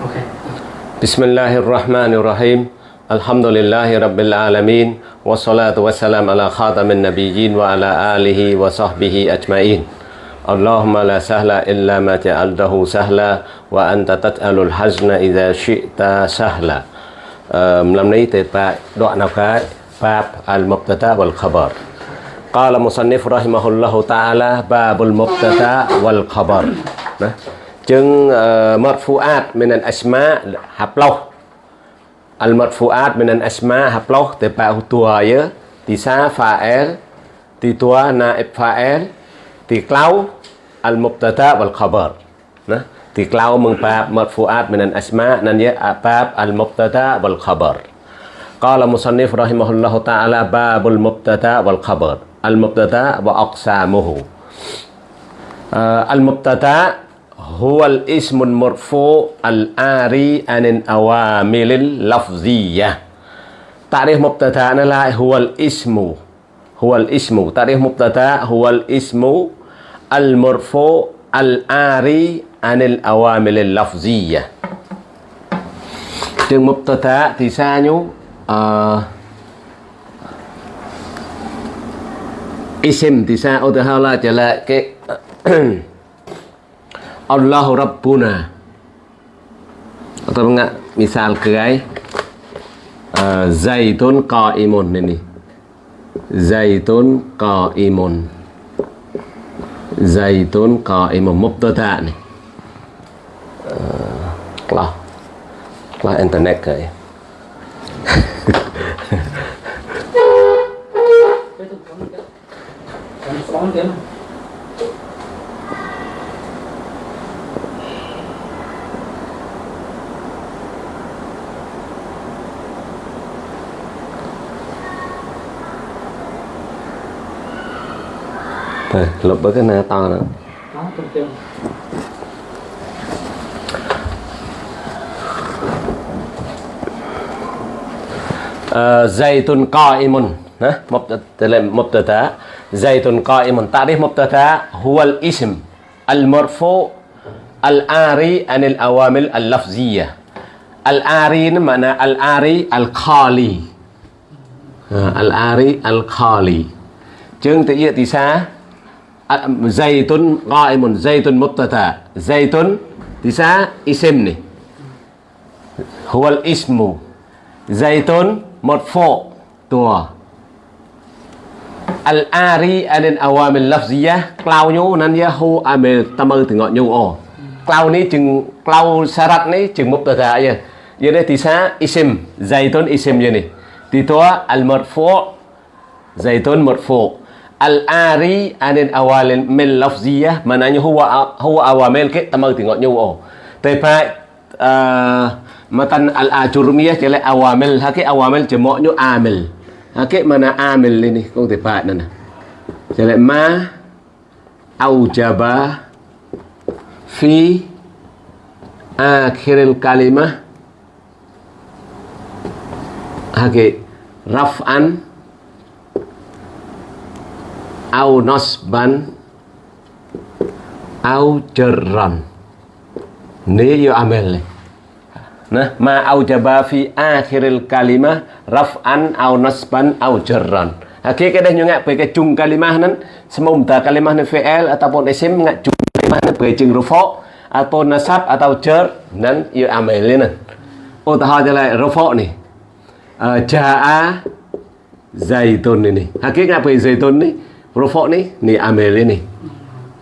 بسم الله الرحمن الرحيم الحمد لله رب العالمين والصلاة والسلام على خاتم النبيين وعلى آله وصحبه أجمعين اللهم لا سهل إلا ما جعلته سهلا وأنت تسأل الحزن إذا شئت سهلا đoạn nào cái? Bab al-Mubtada wal-Khabar. قال مصنف رحمه الله تعالى باب المبتدا والخبر chừng uh, marfuat min al asma haploh al marfuat min al asma haploh te pa tua ye ti sa fa'il ti tua na pha fa'il ti clau al mubtada wal khabar. Nah ti clau mật pa marfuat mình ăn asma nan ye bab al mubtada wal khabar. Qala musannif rahimahullahu ta'ala babul mubtada wal khabar. Al mubtada wa aqsamuhu. Ờ, al mubtada هو الاسم المرفوع الآري عن الأوامر اللفظية تعريف مبتدأ لا هو الاسم هو الاسم تعريف مبتدأ هو الاسم المرفوع الآري عن الأوامر اللفظية Trường mubtada تسانيو آه، sao nhú? تسانيو ism thì sao? Ô, Allahu Rabbuna. Atau enggak misal kegai uh, eh, zaitun qaimun ini. Zaitun qaimun. Zaitun qaimun mubtada này uh, eh, lah. Lah internet cái Hãy subscribe cho kênh Ghiền Mì Gõ Để không bỏ Đây, lập bớt cái này to nữa زيت قائم مبتدا زيت قائم تعريف مبتدا هو الاسم المرفوع الآري عن الأوامر اللفظية الآري معنى الآري الخالي الآري الخالي chương tự địa tí xa À, zaytun زيت zaytun زيت متتا زيت تسا اسم này هو الاسم زيت مرفوع tua. Al ari anen awamil lafziyah cloud nhu nan yahu amel tamal từ ngọn nhu o. Cloud ni, chừng, cloud sarat ni, chừng mubtada ya. Ya đây thì sa isim. Zaytun, isim ya ni. Thì tua al marfu zaitun marfu. al-ari anin awalin min lafziyah. Mananya huwa huwa awamil ke tamak tengok nyu tepa eh, matan al-ajurmiyah jale awamil. Hake awamil jemoknya amil. Hake mana amil ini kong tepa nana. Jale ma aujaba fi akhiril kalimah. Hake raf'an au nasban au jarran ni yo amil ni Nah, ma aujaba fi akhiril kalimah raf'an au nasban au jarran. Hakik kadang juga pakai chung kalimah nan semua kalimah nan fi'il ataupun isim ngak chung kalimah nan pakai rufa atau nasab atau jar nan amal ni nan. Oh tahu je lah rufa ni. Uh, Ja'a zaitun ini. Hakik pakai zaitun ni rufa ni ni ni.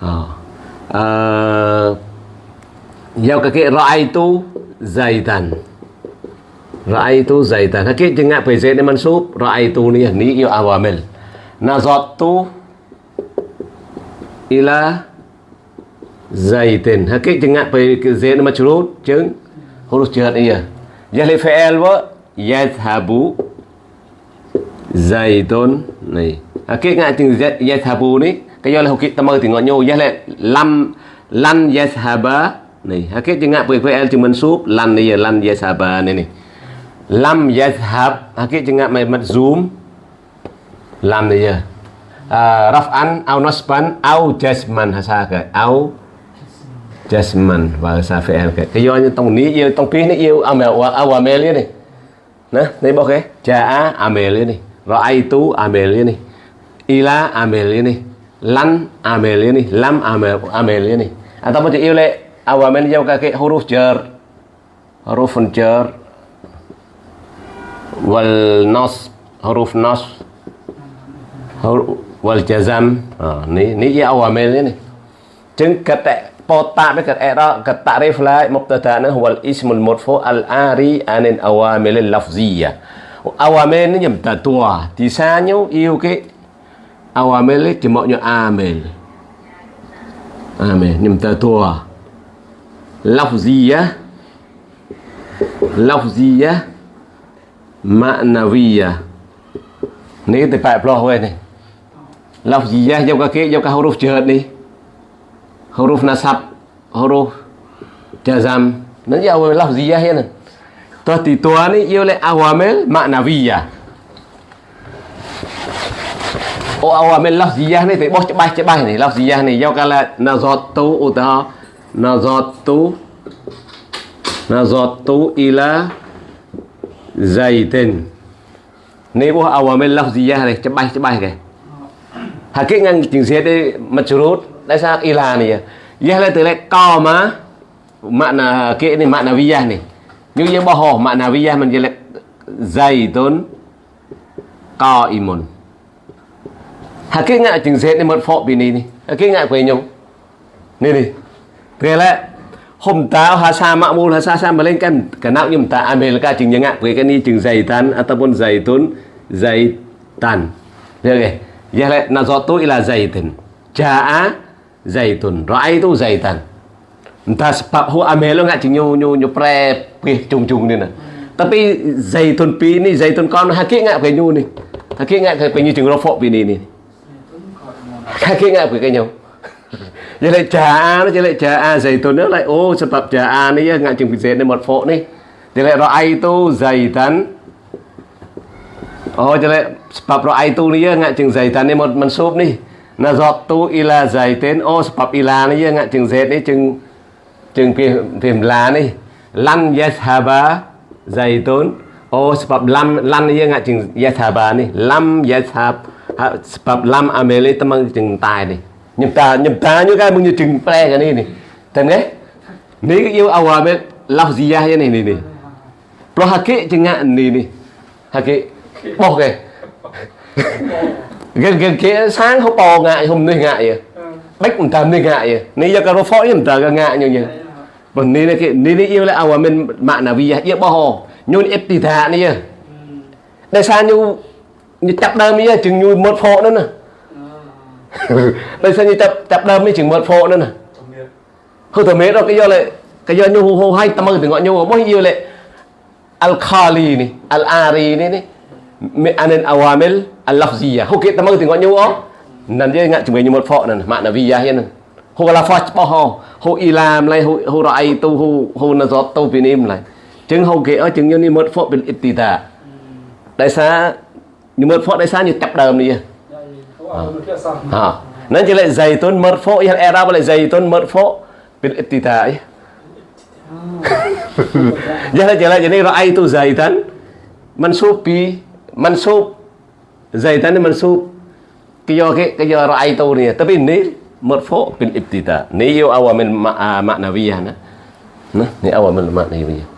Oh. Uh, Yang kakek ra'aitu zaitan Ra'aitu zaitan Hakik jengak dễ để mansub Ra'aitu ni ni yêu awamil Nazattu ila zaitin Hakik jengak dễ để majrur Chứng huruf jahat iya Jahli fi'il wa Yadhabu Zaitun Này cái ngại yes habu ni kayo lah hukit tamar tengok nyo yah lan lam lan haba ni hakik jengak el cuma sup lan ni lan haba ni ni lam yes yadhab hakik jengak mai zoom, lam ni ya raf'an au nospan, au jasman hasaga, au jasman bahasa VL ke kayo ni tong ni yo tong pih ni yo amel wa awamel ni nah ni boke, jaa amel ni ra'aitu amel ni ila amel ini. Lan amel ini. Lam amel amel ini. Atau ataupun di oleh ini jauh kaki huruf jar huruf jar wal nas huruf nas wal jazam. Oh, ni ni ya ini. Nih jeng ketek potak be ket era ket ta'rif la wal huwa al ismul murfu al ari anin awamil lafziyah. Awamil ini jam tisanyu disanyo iu ke nhau yêu cái awamil ấy chỉ mọi như amil amil nhầm ta tua lafziyya lafziyya ma'nawiyya ni cái peluh weh ni này. Lafziyah jauh kaki jauh huruf jahat ni huruf nasab huruf jazam nanti awal lafziyah ya nan toh di tua ni ia oleh awamil maknawiyah oh awamil lafziyah ni thì bos cebai giọt ni lafziyah ni jauh kala nazatu utaha nazatu nazatu ila gì ra này cho bay cho bay kìa ke hakik ngang chừng xe đi mặt rốt tại sao ila này? Ya là từ lại co mà. Makna ke ni makna viyah ni như yang bohong makna viyah mình jelek zaitun hà kinh ngại chừng dễ nên mất phọ bị nì nì. Ha kinh ngại quay nhung nì nì. Thế là hôm táo hà sa mạ mù hà sa sa mà lên cần cả nào nhưng ta. À, Ăn là ca chừng nhang ngại quay cái ni chừng dày tan. À, Atapon dày tốn dày tan thế này giờ lại là do tôi là dày tần. Cha dày tần rãi tôi dày tần ta sebab ho amel lo ngak nyu nyu nyu pre pih cung cung ni nah. dày zaitun pi ni zaitun ngại hakik ngak nè hà ni. ngại ngak ke chừng lo rofok pi nì ni kia ngạ quỷ cái nhau. Như lại trà a nó chỉ lại trà a dày tôi nữa lại, ô sập tập trà a này ngạ chừng bị dệt nên một phộ này. Vậy lại rồi ai tu dày tấn ô vậy lại tập rồi ai tu này ngạ chừng dày tấn nên một mình sốp này. Là giọt tu ila dày tên, ô tập ila này ngạ chừng dệt này chừng chừng phim phim lá này. Lăn yes haba dày tốn. Ô sập lăn lăn như ngạ chừng yes haba này. Lăm yes haba 15 amele temang jeng tai ni như cái, nyu kai chừng ple cái này ni thế ge ni cái yêu awame lafziyah cái này ni ni pro hake jeng ni ni hake bỏ cái, gần gần kia sáng không bò ngại không nay ngại vậy bách mình tâm nên ngại vậy nay giờ cái nó phổi tâm ta ngại như nhiều. Còn nay cái nay nay yêu lại ao mình mạng là vì à, yêu bò. Nhôn ép tì thà này à. đây sao như như chập đơm ấy chừng như một phổ nữa nè đây sao như chập chập đơm ấy chừng một phổ nữa nè hơi thở mệt rồi cái do lại cái do như hồ hay tâm ơi từ gọi như hồ bao nhiêu lại al khali này al ari này này anil awamil al-lafziyah. Hu kita mau tengok nyawa. Nan dia ingat cuma nyumut fok nan makna viyah ya nan. Hu la fok bao ho. Hu ilam lai hu hu ra'i tu hu hu nazat tu binim lai. Chứng hầu kế ở chứng như ni một phốt bên ibtida. Đại sa như một phốt đại sa như tập đờm đi. Ha. Nên chỉ مرفوع ليس عن يتقدم ليه ها نجي لك زيتون مرفوع يا الاعراب ولا زيتون مرفوع بالابتداء jalan-jalan jadi roa itu zaitan mensubi mensub zaitan ini mensub kyo kyo roa itu nih tapi ini merfu bil ibtida ini yo awamil maknawiyah nah nah ini awamil maknawiyah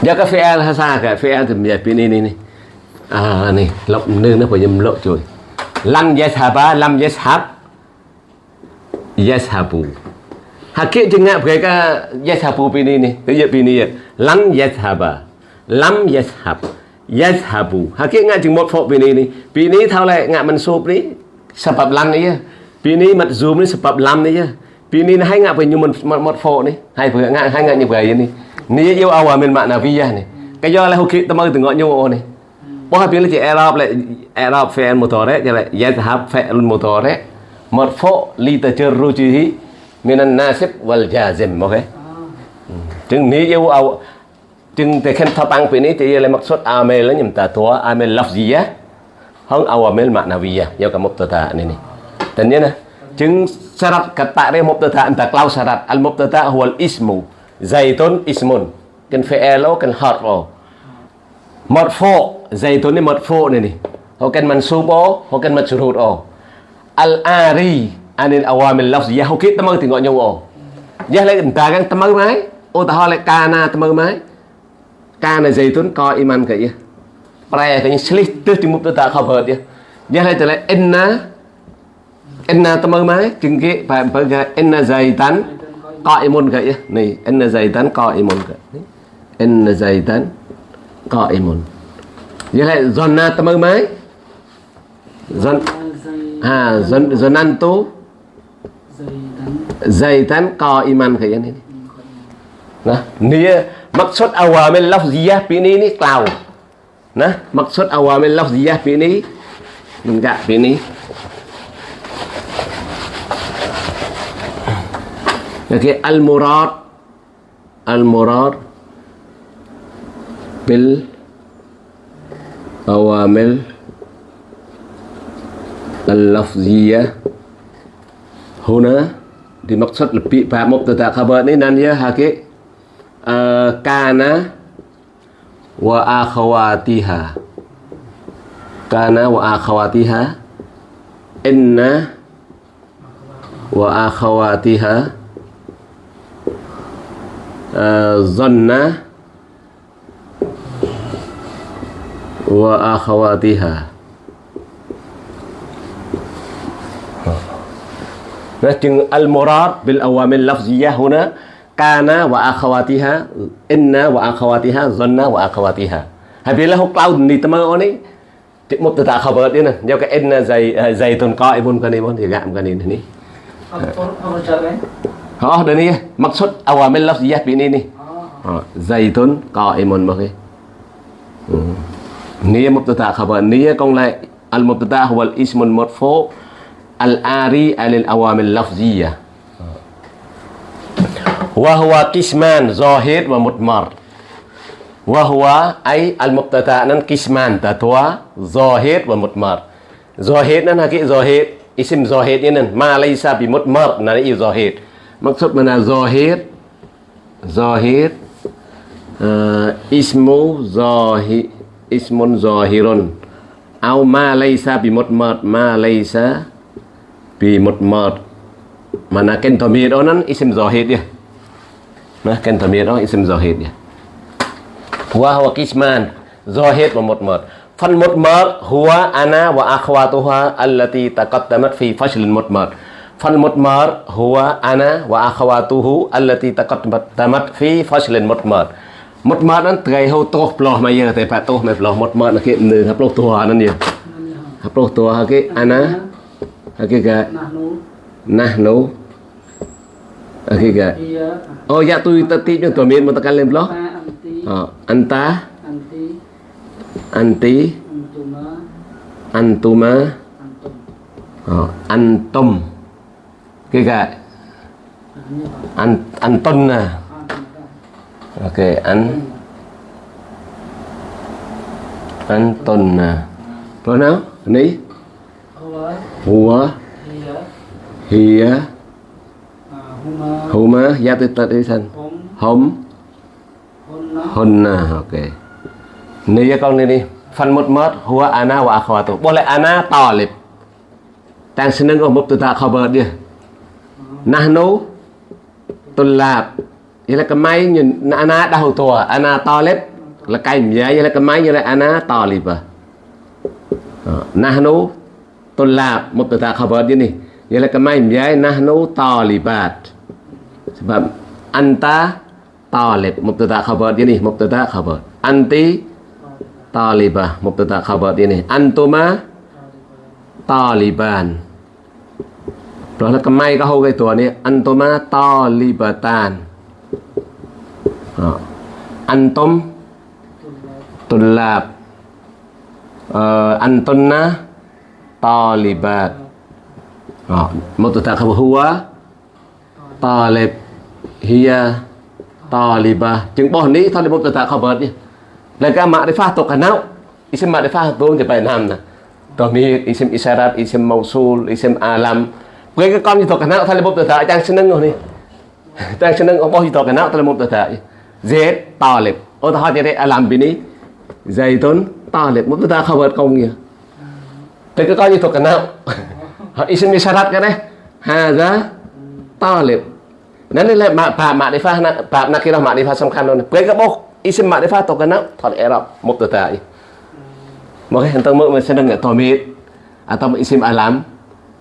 jaka fi'al hasaka ini nih. À này lọc nương nó phải nhầm lộ rồi. Lam yashaba lam yashab yashabu hakik jengak mereka yashabu pini ni tu pini lam yashaba lam yashab yadhabu hakik ngạ chừng một phổ vì này này. Vì này thao lại ngạ mình sụp đi. Sập lam này vì này mặt zoom này sập lâm này vì này hay ngạ phải như một một, một phổ này. Hay phải ngạ hay ngạ như vậy này. Này yêu awal à mình mạng nào via à này. Cái do là hukit tâm từng gọi nhau واحد بيقول لك اعراب لا اعراب فعل مضارع يذهب فعل مضارع مرفوع لتجرده من الناسب والجازم اوكي chừng ní yêu ao chừng thì khen thao tăng phía ní thì là mặc suất ame là nhầm ta thua ame lọc gì á không ao ame mà nào vì syarat kata đây một tờ tạ syarat. Al một tờ ismu zaitun ismun. Kan fi'alo kan harfo marfu zay to họ cần mật ni hokan mansub o hokan majrur o al ari anil awamil lafz ya dạ, hokit tamau ti dạ, ngot nyaw o ya le ta tâm tamau mai ô, ta hole kana tamau mai kana zay tun ko iman ka ya prai ka ni slih tu ti mup ta khabar ya ya le ta le enna inna tamau mai chừng ke pa pa ga inna zaitan qaimun ka ya ni inna zaitan qaimun ka inna zaitan qaimun như thế dọn na tâm ơn mấy zon dày zon zonantu zaitan qaiman kayak ini nah nia maksud awamil lafziyah ini ini klau nah maksud awamil lafziyah ini enggak ini Oke, al-murad. Al-murad. بالأوامر اللفظية هنا dimaksud lebih bab mubtada khabar ini dan ya hakik uh, kana wa akhawatiha kana wa akhawatiha inna wa akhawatiha uh, zanna wa akhawatiha Nah, chừng al-murad bil awamil lafziyah huna kana wa akhawatiha inna wa akhawatiha zanna wa akhawatiha. Habila huk cloud ni tama oni mubtada khabar dia nah. Jauh ke inna zai zaitun qa'imun kan ni mon dia gam kan ni. Oh, dan ni maksud awamil lafziyah bi ni ni. Oh, zaitun qa'imun bagi. Hmm. نية مبتدا خبر نية كون لا المبتدا هو الاسم المرفوع الآري عن الأوامر اللفظية وهو قسمان ظاهر ومضمر وهو أي المبتدا نن قسمان تتوا ظاهر ومضمر ظاهر نن هكي ظاهر اسم ظاهر نن ما ليس بمضمر نن ظاهر مقصود من ظاهر ظاهر آه اسمه ظاهر ismun zahirun. Au ma laysa bi mutmad ma laysa bi mutmad mana ken đó nó isim zahir dia. Nah ken tamir đó isim zahir dia. Wa huwa qisman zahir wa mutmad. Fal mutmad huwa ana wa akhwatuha allati taqaddamat fi fasl mutmad. Fal mutmad huwa ana wa akhwatuhu allati taqaddamat fi fasl mutmad mất mát nó ngày hô to, lò mà giờ thì phải to mệt lò mất mát nó kia nửa hấp lô tua nó nhiều. Hấp lô tua cái anh á cái cái dạ, nah nô ờ, ờ, cái cái oh dạ tôi ta tiếp cho tôi miền mà ta cần lên lò anta anti antuma antum cái cái an anton à ok, anh. Anh tuần à. Rồi nào anh đi hùa. Hìa. Hùa gia tư tật đi sân hôm hôm à. Ok. Nếu với con đi đi. Phần một mớt. Hùa ana và akhwa tu lại ana tỏ lịp. Tăng sinh nâng ở một từ ta bớt đi. Nahnu tulab là cái máy na ana đau thua ana talib là cái mía là cái máy như là ana talib nahnu tulab mubtada khabar ini ialah mia nahnu talibat sebab anta talib mubtada khabar ini mubtada khabar. Anti talibah mubtada khabar ini antuma taliban เราละกไม้ก็เฮาไว้ตัวนี้อันตมาตอลิบตาน Nah. Antum tulab. Uh, eh, antunna talibat. Oh, nah, mutadakhabu huwa talib. Hiya talibah. jeng bỏ ni thôi mutadakhabu mutadakhabu đi. Là ma'rifah tu kanau. Isim ma'rifah tu jepai bài nam nè. Domir, isim isyarat, isim mausul, isim alam. Kowe kon yuto kana talib mubtada' jangan seneng ni Jangan seneng apa yuto kana talib mubtada'. زيت طالب وتحاتي ألعب بني زيتون طالب ما بتاع خبر قومية تكتاني تقنع اسم إشارات كده هذا طالب นั่นแหละมาปามาดิฟ้านะปานักกีฬามาดิฟ้าสำคัญเลยเพื่อนก็บอกอิสมาดิฟ้าตกกันนะถอดเอรับมุกตัวตายมองเห็นตั้งมือมันแสดงตัวมิด atau isim alam,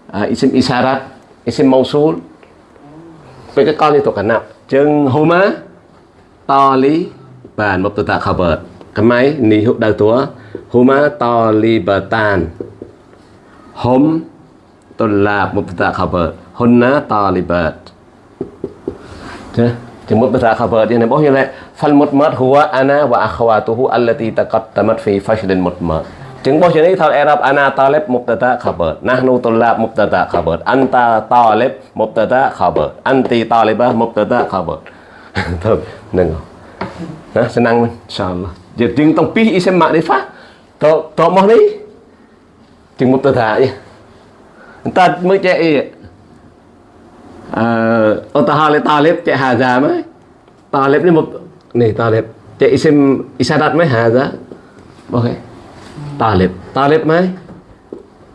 uh, isim isyarat, isim mausul. Pergi kali tu kena. Jeng huma តលីបាទមកទៅតាខបតកម្ៃនេះដៅតួហូម៉ាតលីបតានហុំតុលាបមកទៅតាខបតហ៊ុនណាតលីបតចាជាមុតភាសាខាវើតនេះបងយល់ទេហ្វលមុតម៉ាត់ហួអាណាវ៉ាអខ្វាទូហ៊ូអាឡាទីតកតតម៉ាត់ហ្វីហ្វាឈលិនមុតម៉ាត់ចឹងបងជានេះថាអេរ៉ាប់អាណាតាឡេបមុបតតាខាវើតណាស់នូតុលាបមុបតតាខាវើតអន្តាតាឡេបមុបតតាខាវើតអន្ទីតាឡេបមុបតតាខាវើត Thôi, nengok. Ha, senang pun. InsyaAllah. Dia ting tong pih isen mak tò tò tok mah ni. một mut ta ya. ta mới chạy à, gì Ờ, ta hà lê ta lếp chạy hà già mới Ta lếp đi một Này ta lếp Chạy xem Isa đặt mới hà già Ok Ta lếp Ta lếp mới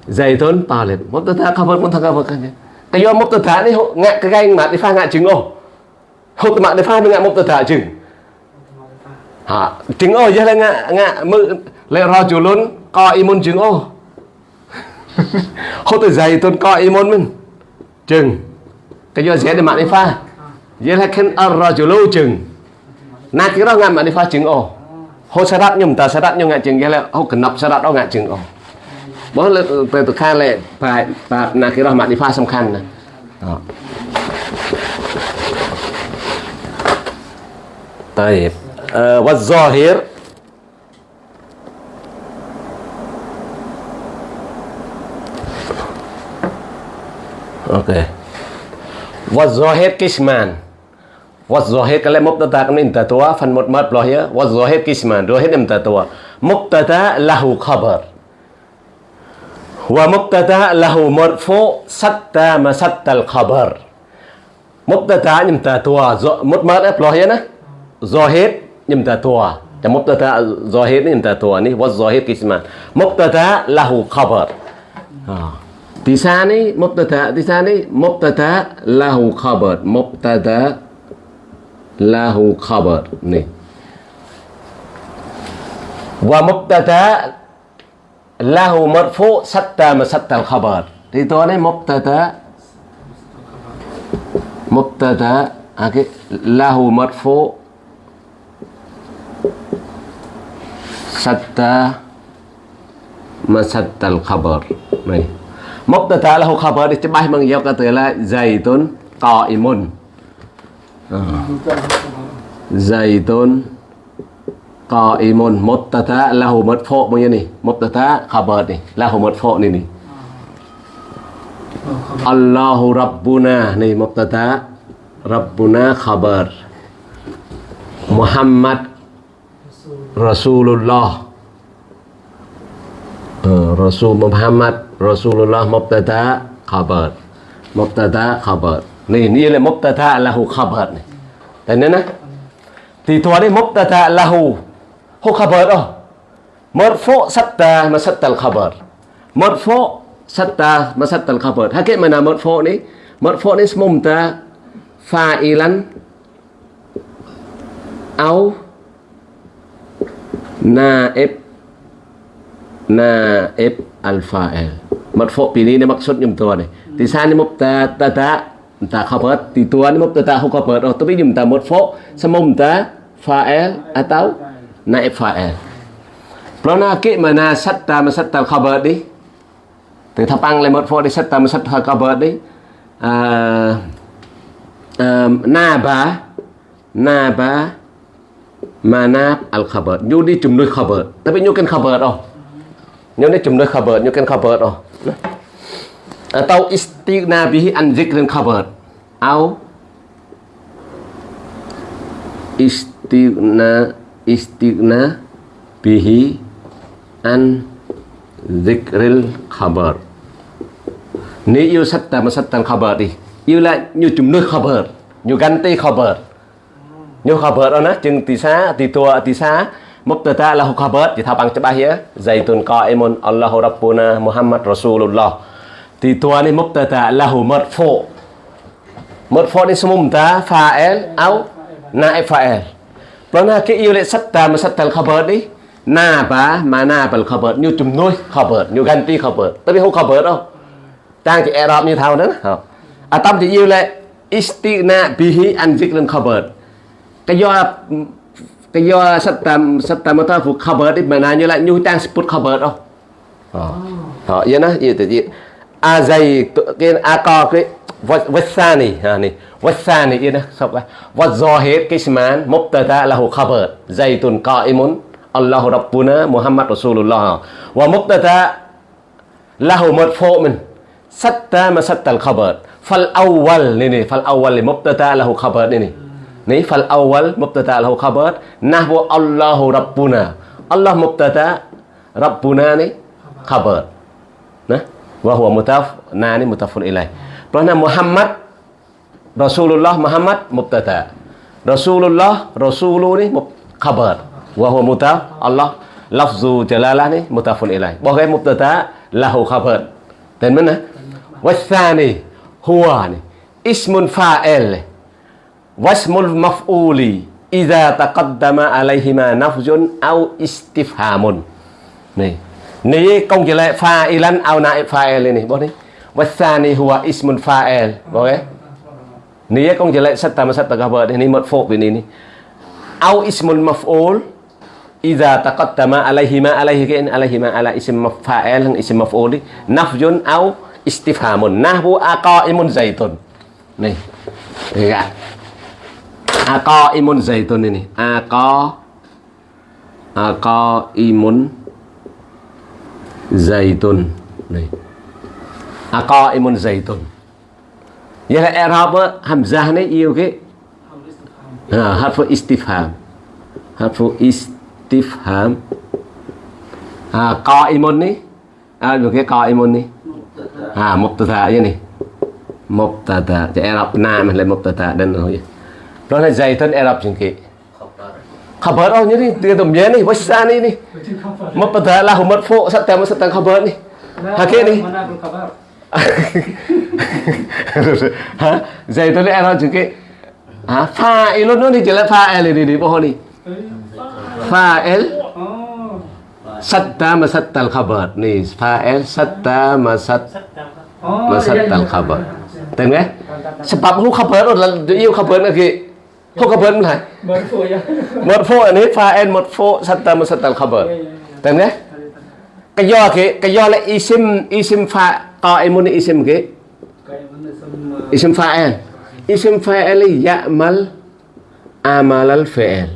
Dày thôn ta lếp Một tờ thả không vật Một thả khá vật Cái do một tờ thả đi Ngạc cái ganh mà Đi pha ngạc trứng ổ hốt mạng đi pha với ngã một tờ thả chứ? Hả? Trứng ô chứ là ngã ngã mự. Lẹ rò chủ luôn coi y môn trứng ô. Hốt tờ dày tôn coi y môn mình. Chừng. Cái do dễ để mạng đi pha dễ là khen ở rò chủ lưu chừng. Nát cái đó ngã mạng đi pha chứng ô. Hốt sa đắt nhầm ta sa đắt nhầm ngã chừng dễ là hốt cần nập sa đắt đó ngã chừng ô. Bớt là từ từ khai lệ phải phải là cái đó mạng đi pha song khăn nè. طيب. آه والظاهر. أوكي. والظاهر قسمان والظاهر كلام مبتدأ كم انت توا فن مدمر بلاهيا والظاهر قسمان ظاهر انت توا مبتدأ له خبر. ومبتدأ له مرفوع ستا مسد الخبر. مبتدأ انت توا مدمر بلاهيا นะ ظاهر يمتتوع مبتدا ظاهر يمتتوع ني والظاهر قسمان مبتدا له خبر آه. تساني مبتدا تساني مبتدا له خبر مبتدا له خبر ني ومبتدا له مرفوع ستة مسدة الخبر تيتوني مبتدا مبتدا له مرفوع masatta masattal khabar mubtada lahu khabar istimah mang yak tala zaidun qaimun zaidun qaimun mubtada lahu marfu mang ni mubtada khabar ni lahu marfu ni ni Allahu rabbuna ni mubtada rabbuna khabar Muhammad Rasulullah Rasul Muhammad Rasulullah mubtada khabar mubtada khabarนี่นี่เลย mubtada lahu khabar นี่แต่เนี่ยนะที่ตัวนี้ mubtada lahu ฮุ khabar อ๋อ marfu satta masatta al khabar marfu satta masatta al khabar hakik mana marfu ni marfu ni mumta fa'ilan au naib naib al fa'il marfu ปีนี้เนี่ยมักสุดยมตัวเนี่ยที่ซานี่มุบตาตาตาตาเขาเปิดตีตัวนี่มุบตาตาเขาก็เปิดอ๋อตัวนี้ยมตา marfu สมุมตา fa'il atau naib fa'il เพราะนากิมานาสัตตามาสัตตาเขาเปิดดิแต่ถ้าปังเลย marfu ดิสัตตา naib. Naib al fa'il marfu pilih ini maksudnya tuan nih di sana mubtada tada ta khabar. Di tuan mubtada hu khabar. Oh tapi jumta marfu sama mubtada fa'il atau naib fa'il. Lo naki mana satta masatta khabar đi Từ thapang lại một phô đi satta masatta khabar di. Na ba eh, Naba Naba manab al khabar nyu di jumlah khabar. Tapi nyu kan khabar oh nyu di jumlah khabar nyu kan khabar à Tao istighna bihi an zikrin khabar. Au istighna istighna bihi an zikril khabar. Nếu yêu sách ta mà sách tăng khabar đi. Yêu lại như chúng nơi khabar. Như gắn tay khabar. Như bớt đó á, Chừng tì xa, tì tua tì xá Mubtada lahu khabar Jadi tabang cebah ya Zaitun qa'imun Allahu Rabbuna Muhammad Rasulullah. Tì tua ni mubtada lahu marfu Marfu ni semua mubtada fa'il Au el đó e là cái yêu lệ sách ta mà lại satta masattal bớt đi. Na ba mà na bal bớt, Như chùm nuôi khabar Như ganti khabar Tapi không bớt đâu. Trang chỉ Arab như thao đó à tâm thì yêu lệ istina bihi an zikrin khabar bớt do cái do satam satamata phụ khabar đi mà nào như lại như trang sput khabar đâu họ vậy nó vậy thì vậy a dày cái a co cái wasani ha ni wasani vậy đó sao vậy? Wa zahir kisman mubtada lahu khabar zaitun qa'imun Allahu rabbuna Muhammad Rasulullah. Wa mubtada lahu marfu min satta ma satta al khabar fal awwal ni ni fal awwal li mubtada lahu khabar ni ni ni fal awwal ني فالأول مبتدا له خبر نحو الله ربنا الله مبتدا ربنا ني خبر نا وهو متف ناني متاف إليه برنا محمد رسول الله محمد مبتدا رسول الله رسول ني خبر وهو متاف الله لفظ جلاله ني متاف إليه وغير مبتدا له خبر تنمنا والثاني هو اسم فاعل wasmul maf'uli idza taqaddama alaihi ma nafzun au istifhamun. Nih. Ini kong chỉ fa'ilan au naib fa'il ini. Boleh? Wasani huwa ismun fa'il. Boleh? Ini kong chỉ lệ serta serta khabar ini marfu ini ini au ismul maf'ul idza taqaddama alaihi ma alaihi kain alaihi ma ala ism fa'il ism maf'ul nafzun au istifhamun. Nahwu aqaimun zaitun. Nih. Iya. Ako imun zaitun ini. Ako Ako imun zaitun. Nih. Ako imun zaitun. Ya er Arab hamzah này yêu cái à, harfu istifham. Harfu istifham. À, imun này. À, được cái qaimun này. À, mubtada ya nih. Mubtada. Jadi Arab nama lah mubtada dan oh ya. Lona zaitun Arab jengke. Khabar oh nyeri dia tu mien ni wasan ni. Mapadalah umat fo satya satang khabar ni. Hake ni. Zaitun zaitan Arab jengke. Fa fa'ilun no ni jela fa'il ni ni pohon ni. Fa'il satta masatta al-khabar ni Fa satta masatta masatta al-khabar. tengen? Sebab lu khabar, dia khabar lagi. Khabar là Baru ya. anh ấy fa'il một phố satta masattal khabar. Cái do cái cái do là isim isim fa qaimun isim cái Kayak mana semua. isim fa'il. Isim fa'il ya'mal amal al fi'il.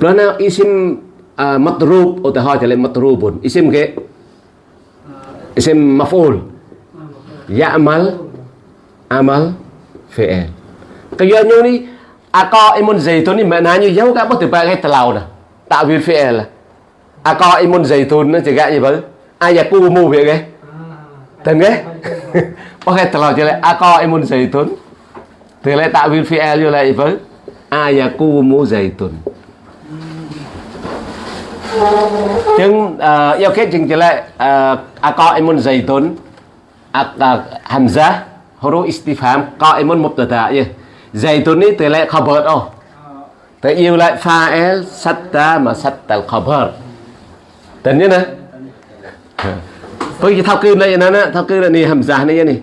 Karena isim uh, matrub atau ha jadi matrubun. Isim ke isim maf'ul. Ya'mal amal fi'il. Cái giờ à, như ni aqo imun zaitun ni maknanya jauh kat apa tiba kai telau là à có em muốn imun zaitun nó chỉ gạ gì vậy? Ayakumu vậy cái. Tên cái. có cái tàu chỉ lại aqo imun zaitun. Thì lại ta'wil fi'il như lại với ayakumu zaitun. Chứng uh, yêu kết chừng chỉ lại uh, aqaimun zaitun ak uh, hamzah huruf istifham qaimun tờ tờ vậy ni từ lại khabar oh. Tại yêu lại fa'il satta mà satta al-khabar. Tên nhớ nè. Tôi chỉ thao cư này nè nè, thao cư là ni hamzah này ni.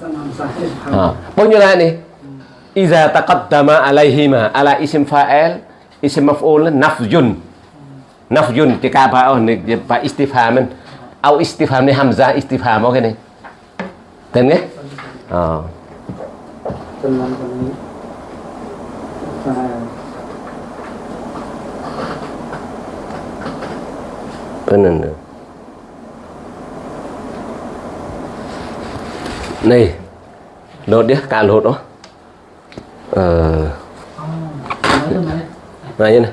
Sanam sahih. Ha. Bao nhiêu lại ni? Iza taqaddama alaihima ala isim fa'il isim maf'ul nafjun. Nafjun jika apa oh ni pak istifhaman. Au istifham ni hamzah istifham okay ni. Tên nghe? Ờ. À. Teman kami. Faham. Benar. benar. Này, lột đi, cả lột đó. Ờ, Oh. Này như này.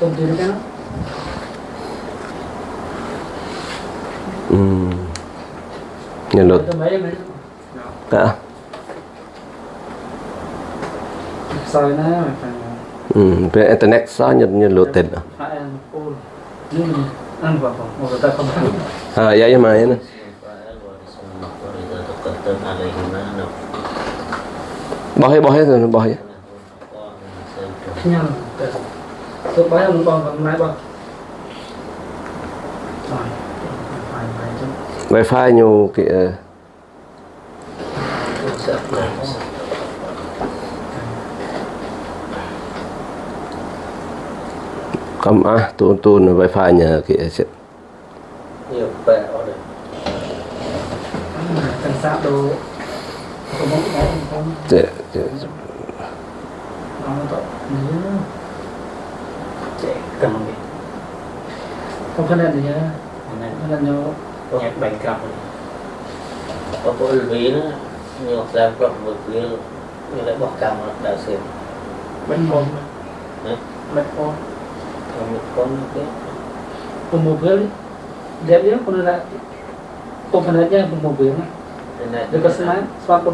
Tum tu kan? Nyelut. Itu mấy mấy Hả? Soi mà phải Hmm. Về internet sao ôn nhưng ăn vào phòng một người ta không ăn Ha, ya ya mai na. Bohe bohe tu bohe. nhăn tôi bái ông rồi chứ Wifi nyu kìa. Kam ah tun-tun wifi nya kìa. nhiều bè ở đây cần sát đồ. Không không? Cek, cek. nói nó tội nhớ. Trẻ cầm đi không phải là gì nhá. Không phải là nhớ nhạc bánh cầm đi có bộ ví nữa. Nhiều ra cầm một ví như lại bỏ cầm đã xuyên bánh bông Hả? bánh bông pemobil dia bilang pengguna pemenanya pemobil mah dekat ini suatu.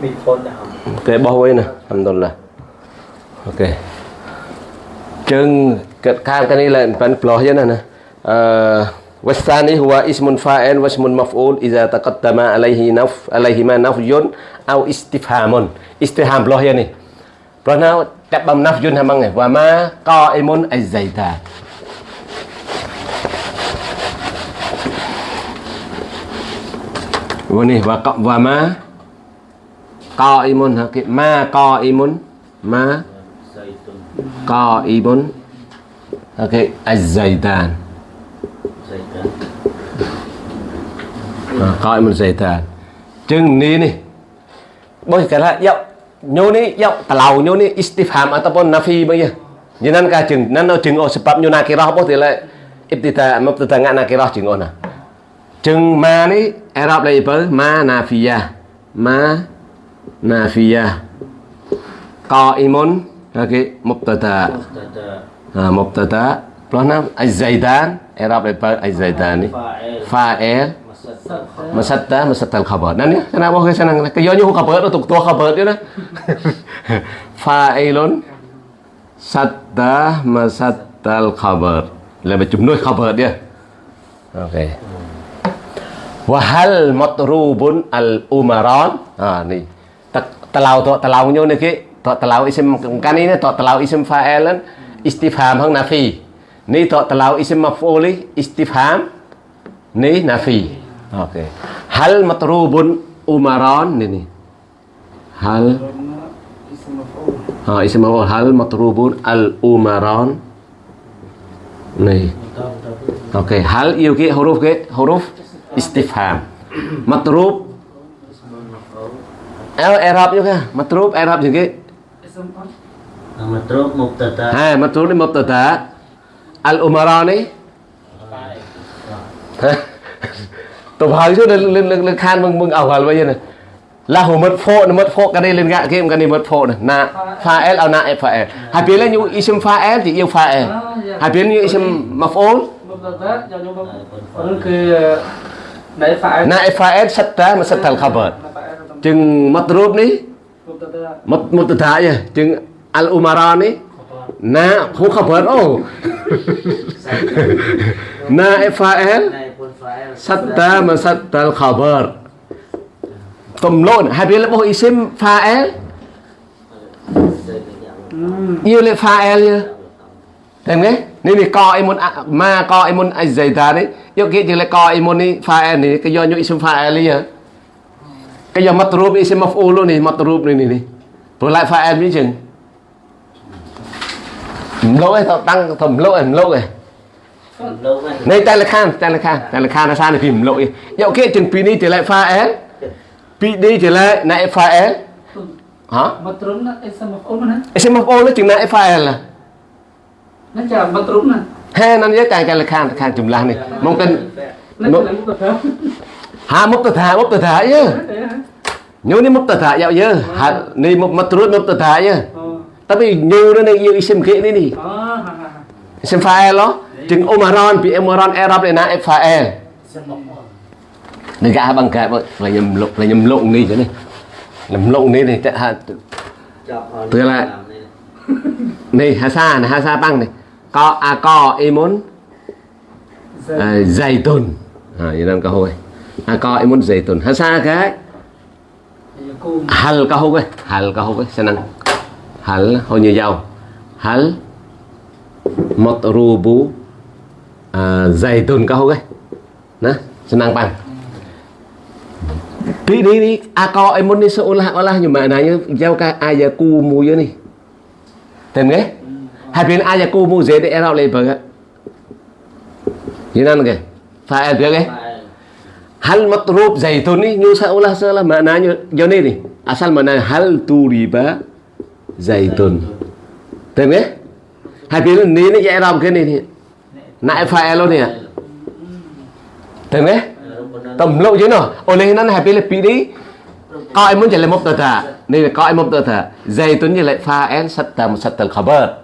Mikron dah oke bawah way nah alhamdulillah oke ya, nah, nah. Eh, huwa ismun هو اسم maful واسم مفعول alaihi تقدم alaihi ma عليهما au أو استفهام استفهام ya nih. Pernah wasani huwa nắp fa'il wa ismun maf'ul idza taqaddama alaihi naf alaihi ma nafyun au istifhamun. Istifham peloh je ni. Peloh na tak bam ma qa'imun az-zaitan. Wa ni ma qaimun ha ki ma qaimun ma dây tuần nyo ni ya, telau nyo istifham ataupun nafi bang ya kajeng ka jeng nano oh sebab nyo nakirah apa tila ibtida mubtada ngak nakirah jeng oh nah. Jeng ma ni Arab label ma nafiyah. Ma nafiyah. Qaimun oke mubtada. Ah mubtada. Pelana az-zaidan Arab label az-zaidani fa'il. Masatta masatta al-khabar. Nan ya, kana wa kana nan ke yonyo khabar nah, tu tu khabar dia nah. Fa'ilun satta masatta al-khabar. Lebih jumlah khabar dia. Okey. Wahal matrubun al-umaran. Ha ni. Telau tu telaunya ni ke tu telau isim kan ini tu telau isim fa'ilan istifham hang nafi. Ni tu telau isim maf'uli istifham ni nafi. Oke. Okay. Hal matrubun umaron ini. Hal Ha, isim maf'ul hal matrubun al umaron. Nih. Oke, okay. hal iyo ki huruf ke huruf istifham. Matrub El Arab juga, matrub Arab juga. Nah, matrub mubtada. Ha, matrub mubtada. Al umarani tổng hơi chút lên lên lên, lên khan mừng mừng ảo hả bây giờ này. Là hồ mất phô nó mất phô cái đây lên gạ kia cái này mất phô này. Nà pha el ao nại pha el hai biến là như isem pha el thì yêu pha el hai biến như isem mà phô. Nại pha el sắt ta mà sắt thằng khabar chừng mất rốt ní. Mất một tự thái vậy chừng al umara ní nà không khabar ô nà pha el satta ma satta al khabar tùm lộn hai biến là bộ isim fa'el yêu lệ fa'el như Thấy nghe? Nên thì co imun a- ma co imun azzaita đấy. Yêu kia chỉ lại co imun đi fa'el này cái do nhu isim fa'el đi hả? Cái do matrub isim maf'ul luôn này, matrub này này này. Rồi lại fa'el biết chừng. Lỗi tao tăng thầm lỗi lỗi នេះតែលខានតែលខានតែលខានអាសានេះពីមលុយយកគេទាំងពីរនេះទីឡែ file l ពីរនេះទីឡែណែ file l ហ៎មកត្រឹមណា SMFO ណា SMFO នេះជាងណែ file l ណាចាំមកត្រឹមណាហេណានយកតែតែលខានខានចម្លាស់នេះមកទៅហាមកទៅថាមកទៅថាយើញូនេះមកទៅថាយកយើហានេះមកមកត្រួតមកទៅថាយើតែពីញូនេះយើង SMK នេះនេះអឺ SMFile ហ៎ Isim fa'il lo. Jeung umaran bi umaran i'rab e lana fa'il. bằng cái là nhầm lộn là nhầm lộn đi chứ này. Nhầm lộn đi này ha Chọc là- này hasa này hasa băng này. Có a co imun à, dày tuần à như đang câu hồi a co imun dày tuần hà sa cái. Hal câu hồi hal câu hồi senang hal hồi như dầu. Hal. Matrubu à, dày tùn câu hồi nè đi băng Di di di ako imun ni seolah-olah nhưng mà này nanya jauh ka ayaku mu ya ni. Tem ke? Habin ayaku mu bờ era như baga. Yinan phải em biết ke? Hal matrub zaitun ni nyu sa seolah seolah maknanya yo ni ni. Asal mana hal turiba zaitun. Tem ke? Habin ni ni era ke ni ni. Nak fa'al lo ni. Tem ke? tầm lộ chứ nó ô lên nó hay là bị đi. Coi muốn chạy lại một tờ thả? Nên là coi một tờ thả. Dây tuấn như lại pha en sắt tầm sắt tờ bớt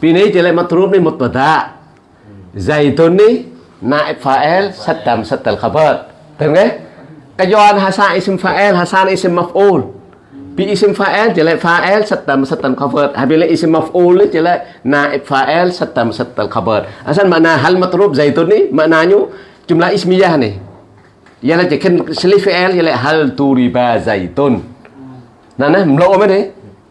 vì nấy chạy lại một rúp đi một tờ thả. Dây tuấn đi nại pha en sắt tầm sắt tờ bớt, thấy không cái doan hasan isim Pha Elo hasan isim maf'ul Bi isim fael jelek fael setam setam khabar. habile isim maf'ul jelek naib fael setam setam khabar. Asal makna hal matrub zaitun ni maknanya jumlah ismiyah ni. Ialah jekin selif fael jelek hal turiba zaitun. Nah nah mlo apa ni?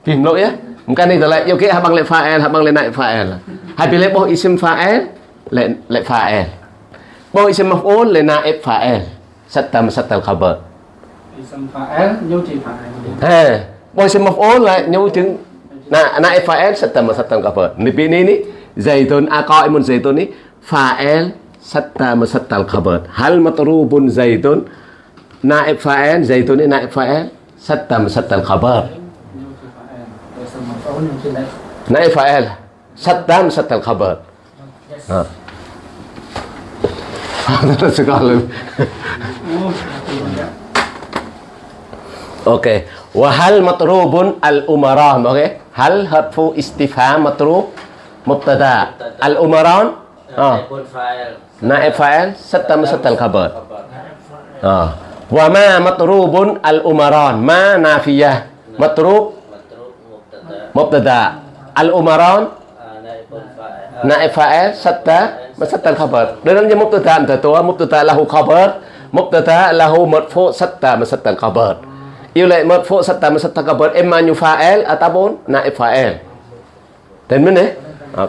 Bi mlo ya. Mungkin ni jelek ya, yo ke habang le fael habang le naib fael, habile boh isim fael le le. Boh isim maf'ul le naib fael Setam setam khabar. Ism boleh nhu thì fa'al. Eh, wa ism maf'ul eh, lại nhu Nah, anak fa'al satam satam apa? Nipi ini ini zaitun aqaimun zaitun ini Fael satam setam khabar. Hal matrubun zaitun eh, naib fael zaitun ini naib fa'al setam satal khabar. Naib fa'al satam satal kapal. Ha. Ada sekali. أوكي وهل مطروب الأمراء أوكي هل هرف استفهام مطروب مبتدا. الأمراء؟ آه. نائب فاعل. ستة مستة الخبر. آه. وما مطروب الأمراء؟ ما نافية. مطروب مبتدا. الأمراء؟ آه، آه. نائب فاعل. ستة مستة الخبر. لأن مبتدا أنت مبتدا له خبر مبتدا له مرفوع ستة مستة الخبر. يولي مرفوع ستة من ستة قبل إما أن يفاعل أتبون نائب فاعل تن منه pa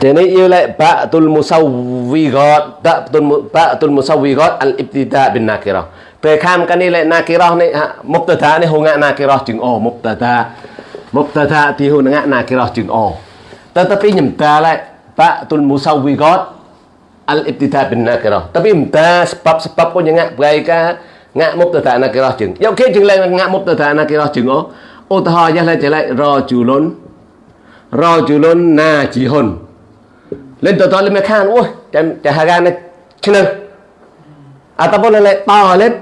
jadi iulai ba'tul musawwigat ba'tul ba'tul musawwigat al ibtida bin nakirah. Tekankan ilai nakirah ni mubtada ni hunga nakirah jing oh mubtada mubtada ti hunga nakirah jing oh. Tetapi nyemta lai ba'tul musawwigat al ibtida bin nakirah. Tapi nyemta sebab-sebab pun nyengak baikah ngạ bagi ka ngạ mubtada nakirah chừng. Dạo kia chừng lại ngạ mubtada nakirah chừng o. Ô ta hỏi lại trở lại rajulun rajulun najihun lên từ to lên mấy khan ui chạy chạy hà gan này chứ nâng à ta bố lên lại to lên.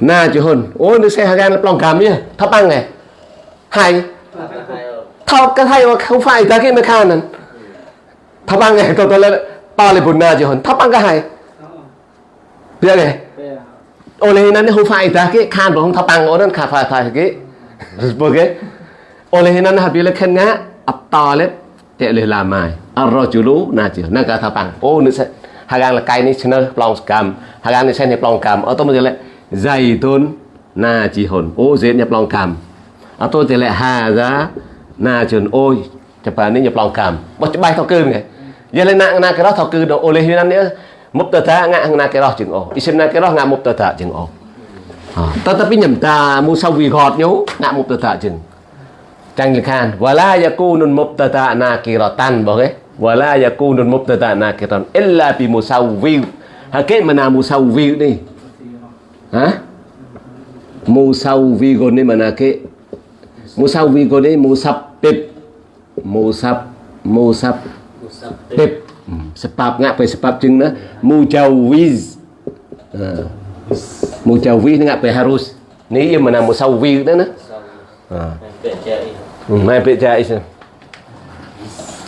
Na chứ hồn. Ôi nó xe hà gan là lòng cảm nhá thấp băng này. Hay. Hai thao cái thay mà không phải ta cái mấy khan này thấp băng này tôi tôi lên to lên bùn na chứ hồn. Thấp băng cái hay. Biết này oleh hinane hufaidah ki kan bong tapang orang ka fa fa ki sebagai oleh hinane habile ken nga at-talib ta'li lamai ar-rajulu najih nang ka tapang oh ni hagang la kai ni chner plong skam hagang ni sen ni plong kam oto mo jele zaitun najihun oh zain ni plong kam oto jele hadza najun oi japani ni plong kam bo chbai to keun ngai jele na na ka to keun oleh hinane ole hi nan ni mubtada nga na cái đó chừng o isim na cái đó nga mubtada chừng o ờ. tetapi nyemta musawi got nyu na mubtada chừng. Trang Liệt Khan Wala yakunun mubtada nakiratan Boleh Wala yakunun mubtada nakiratan Illa bi musawwi Hakik mana musawwi ni Ha Musawwi sau ni mana ke Musawwi gon tiếp, musabbib Musab Musab musab tiếp. Hmm, Sebab ngak pe sebab jeng na Mujawiz ha. Mujawiz ni ngak pe harus. Ni ia mana musawwi dah na Ha mai pe jais ni.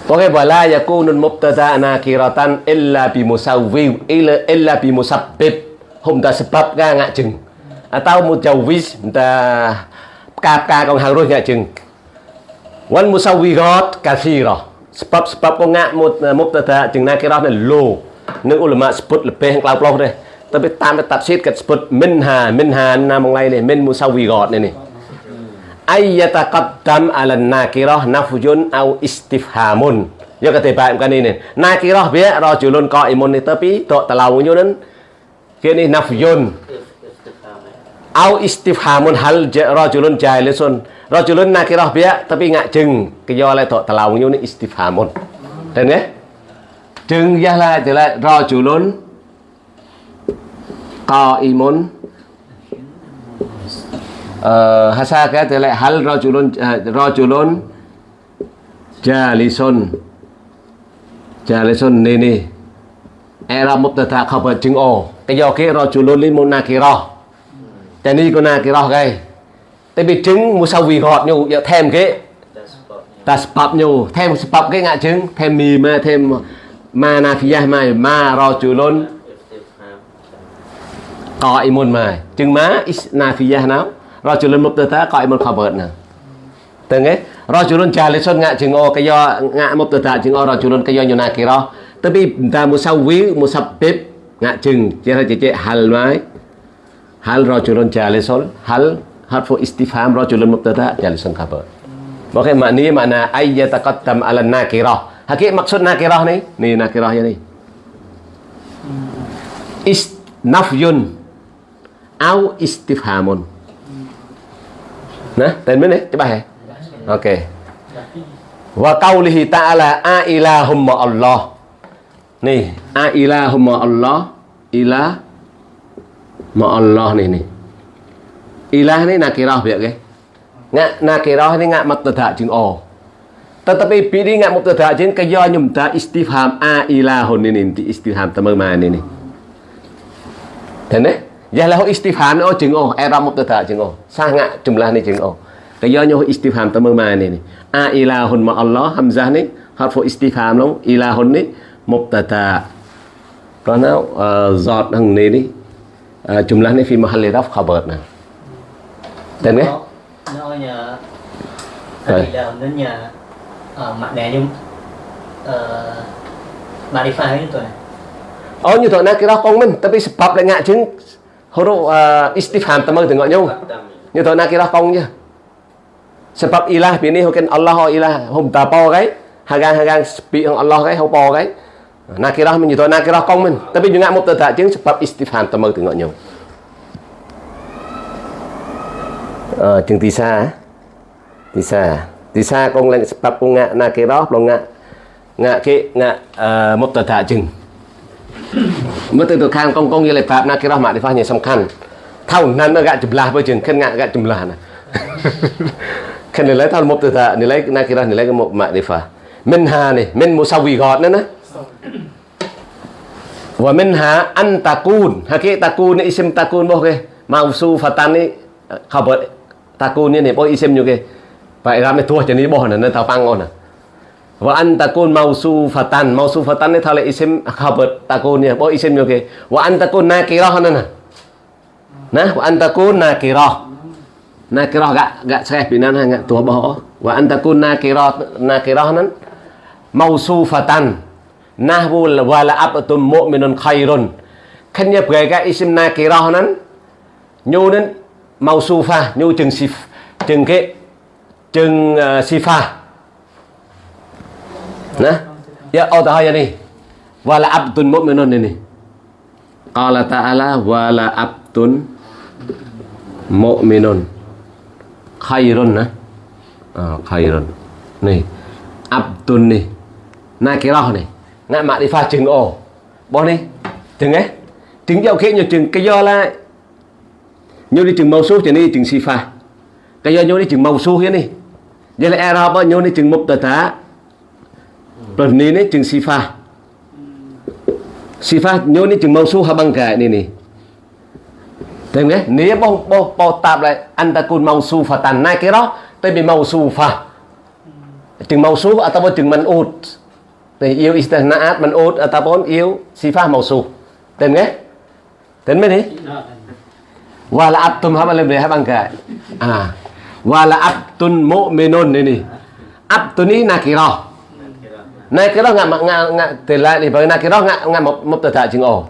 Pokoknya wala yakunun mubtada nakiratan illa bi musawwi illa illa bi musabbib hum ta sebab ga ngak chừng. Atau mujawwiz ta ka ka con harus ngak chừng. Wan musawwirat kathira sebab sebab pengak mubtada jeung nakirah ni lo នឹងឧលមាស្ពុតលពេងក្លៅប្លោះទេទៅតាមតាប់ស៊ីតកាត់ស្ពុតមិនហាមិនហាណាមកឡៃនេះមិនមូសាវីរតនេះនេះអាយតាកាត់តាមអាលណាគីរ៉ោះណាហ្វូយុនអ៊ូអ៊ីស្ទីហ្ហាមុនយកតែបែបកានេះនេះណាគីរ៉ោះវារជុលនកអ៊ីមុននេះទៅពីតតឡៅយុនគេនេះណាហ្វូយុនអ៊ូអ៊ីស្ទីហ្ហាមុនហាល់រជុលនជាលសុន rajulun nakirah biya tapi ngak jeng. Kaya to tok telaungnya ini istifhamun. Dan ya? Jeng ya lah jelas. Rajulun qaimun. Eh, Hasa hasaka jelas hal rajulun eh, rajulun jalisun. Jalisun nini. Eh, Era mubtada khabar jeng o kaya ke rajulun limun nakirah dan ini kuna nakirah guys. tại vì trứng một sau vì ngọt nhiều dạ, thêm cái ta spap nhiều thêm spap cái ngã trứng, thêm mì mà, thêm mà na khi mai mà ro chữ luôn có imun mai trứng má na khi nào. Ro chữ luôn một tờ ta, có imun bớt nè từng ấy ro chữ luôn trà lấy xuân ngã trứng o, cái do ngạ một tờ ta trứng o, ro chữ luôn cái do nhiều na kia ro. Tại vì ta một sau ví một sập bếp ngã trứng, chế ra chế chế hal mai hal ro chữ luôn trà lấy xuân, hal harfu istifham rajulun mubtada jalisun khabar Oke, maknanya makna ayyataqaddam ala nakirah. Hakik maksud nakirah ni, ni nakirahnya ni. Is nafyun au istifhamun. Nah, tên bên này, cái bài. Ok. Wa qawlihi ta'ala a ilahum Allah. Ni, a ilahum Allah, ilah ma Allah ni ni. Ilah ni nakirah biar ke? Ngak nakirah ni ngak mubtada jeung o. Tetapi pilih ngak mubtada jeung kaya nyumta istifham a ilahun ini di istifham teman ini. Dan eh Ya lahu istifham oh jeung oh era mubtada jeung oh. Sangat jumlah ni jeung oh. Kaya nyoh istifham teman ini. A ilahun ma Allah hamzah ni harfu istifham long ilahun ni mubtada. Kerana uh, zat hang ni ni uh, jumlah ni fi mahalli raf khabar nah. Dan eh nó nhà Rồi. đến nhà mặt nè nhưng uh, modify itu ya Oh như thôi nakirah kong mình tapi sebab lại ngạ chứng huruf uh, istifham teman tengok nhau. Như thôi nakirah kong je. Sebab ilah bini hukin Allah ho ilah hum ta po cái hagang hagang speak ang Allah cái ho po cái. Nakirah mình như thôi nakirah kong mình tapi juga mubtada chứng sebab istifham teman tengok nhau. Ờ, uh, jeung tisa tisa à? tisa kong lang sebab kong ngak na ke roh long ngak ngak ke ngak uh, mubtada jeung mubtada khan kong kong yele bab na ke roh makrifah nya samkan thau nan na gak jumlah bo jeung khen ngak gak jumlah na khen nilai lấy cái một na đi phá. Nilai hà makrifah minha ni sao vì gọt nữa nè. Và mình hạ anh takun hạ cái takun isim takun bao cái mau su phatan ni ờ, khabar takun ini eh, po isim juga vậy ra mới thua cho boh bỏ nè nên thao pang ngon nè và anh takun mausufatan. Mausufatan eh, này thao isim khabar takun ya eh. po isim juga wa an takun nakirah na nè na? Và takun nakirah. Nakirah gak gak saya binan ha gak tua boh wa an takun nakirah nakirah sufatan, nah nahwu wala abtum mu'minun khairun. Kan ya gaya isim nakirah nè nhu mau su pha nyu chừng si chừng cái chừng ờ, si pha nè ya oh tahu này và là abdun mu'minun ini. Qala ta'ala wala abdun mu'minun. Khairun nah. à, khairun. Nih. Abdun này. Nãy nih. đi pha chừng ồ. Bỏ đi. Chừng ấy. Chừng dạo khi nhiều chừng cái do lai nhau đi chừng màu số thì đi chừng pha Cái do nhau đi chừng màu số hiến đi. Vậy là Arab bao nhiêu đi chừng mục tata rồi ni ni chừng sifah. Sifah nyo đi chừng mausu habang ka ni ni. thế nghe? Ni bao bao bao tạm lại anh ta cùn màu số mausu tàn na cái đó, tới bị màu số fa. Chừng mausu atau à chừng man'ut. thì yêu istinaat ở ut ataupun à yêu sifat mausuf tên nghe tên mới đi dạ, wala abtum hapa lebih hapa angka ah. Wala abtun mu'minun ini. Abtun ini nakirah nakirah nggak nggak nggak telah ni bagi nakirah nggak nggak mubtada chừng o.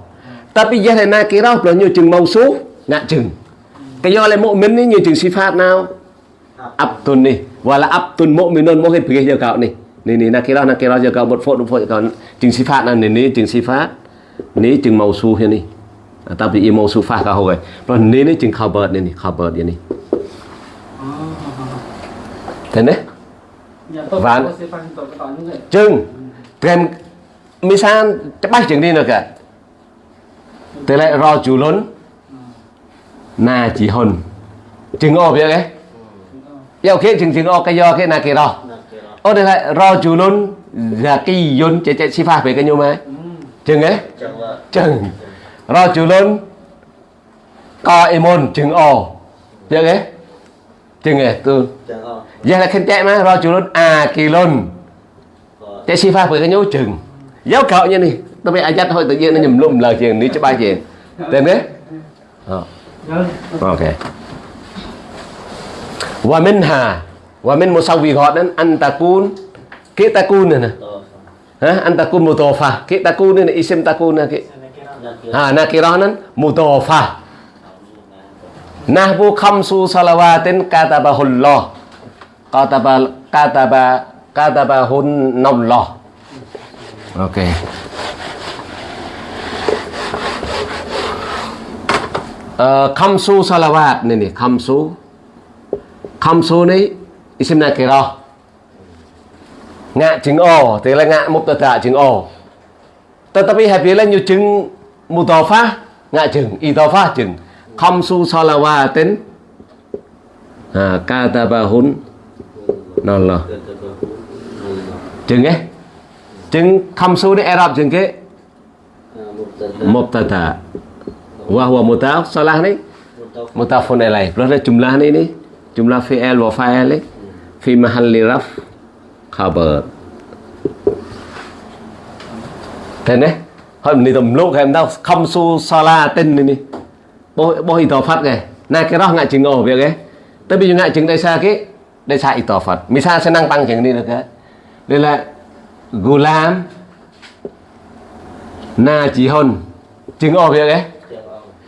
Tapi giờ này nakirah là như chừng mausuf nggak chừng cái do là mu'min ni như chừng sifat nào abtun ni. Wala abtun mu'minun mungkin pergi je kau ni. Ni ni nakirah nakirah je kau một phốt một phốt kau chừng sifat này ni chừng sifat, ni chừng mausuf ni tapi mausufah kau rồi còn ni ni chừng khabar ni khabar ni thế cái vậy. chừng. Kèm misan chắc bách chừng đi được cả thế lại rò chủ lớn na chỉ hồn. Chừng ô biết đấy yêu khi chừng chừng ô cái do cái na kia rò. Ô đây lại rò chủ lớn là cái yun chạy chạy si pha về cái nhôm ấy. Chừng ấy chừng rò chủ lớn. Co emon chừng ô biết đấy chừng ấy tôi chẳng là giờ là khen chạy mà rò chủ lớn à kỳ lớn chạy si pha với cái nhố chừng. Giáo cậu như này tôi bị ai dắt thôi tự nhiên nó nhầm lùm lời chuyện ní cho ba chuyện. Tên đấy Ờ, ok. Wa minha wa min musawwirat dan an takun ke takun này nè. To ha an takun mutofa ke takun này nè isim takun nè ke nak kira ha nakirah nan mutofa nahbu khamsu salawatin katabahullah kataba kataba katabahun nallah ok Ờ, khamsu salawat nè nè khamsu khamsu này isim nakirah ngạ chứng o thế là ngạ mubtada chứng o tetapi là như chứng mutafa ngạ chứng itafa chứng wa tên, à katabahun nallah chừng ấy. Chứng khamsu này Arab e chừng cái. Mubtada wa huwa mutaf salah ni mutafun alaih plus ada jumlah ni ni jumlah fi'il wa fa'il ni fi mahalli raf khabar thế này hôm nay tầm lúc em đâu không su sala tên này bôi bố bố ito phát kìa. Nè cái đó ngại chừng ổ việc ấy. Tới bây giờ ngại chừng đây xa cái đây xa tỏ phật, mi sa sẽ năng tăng chừng đi được cái đây là gulam na chỉ hôn. Chừng ổ việc ấy.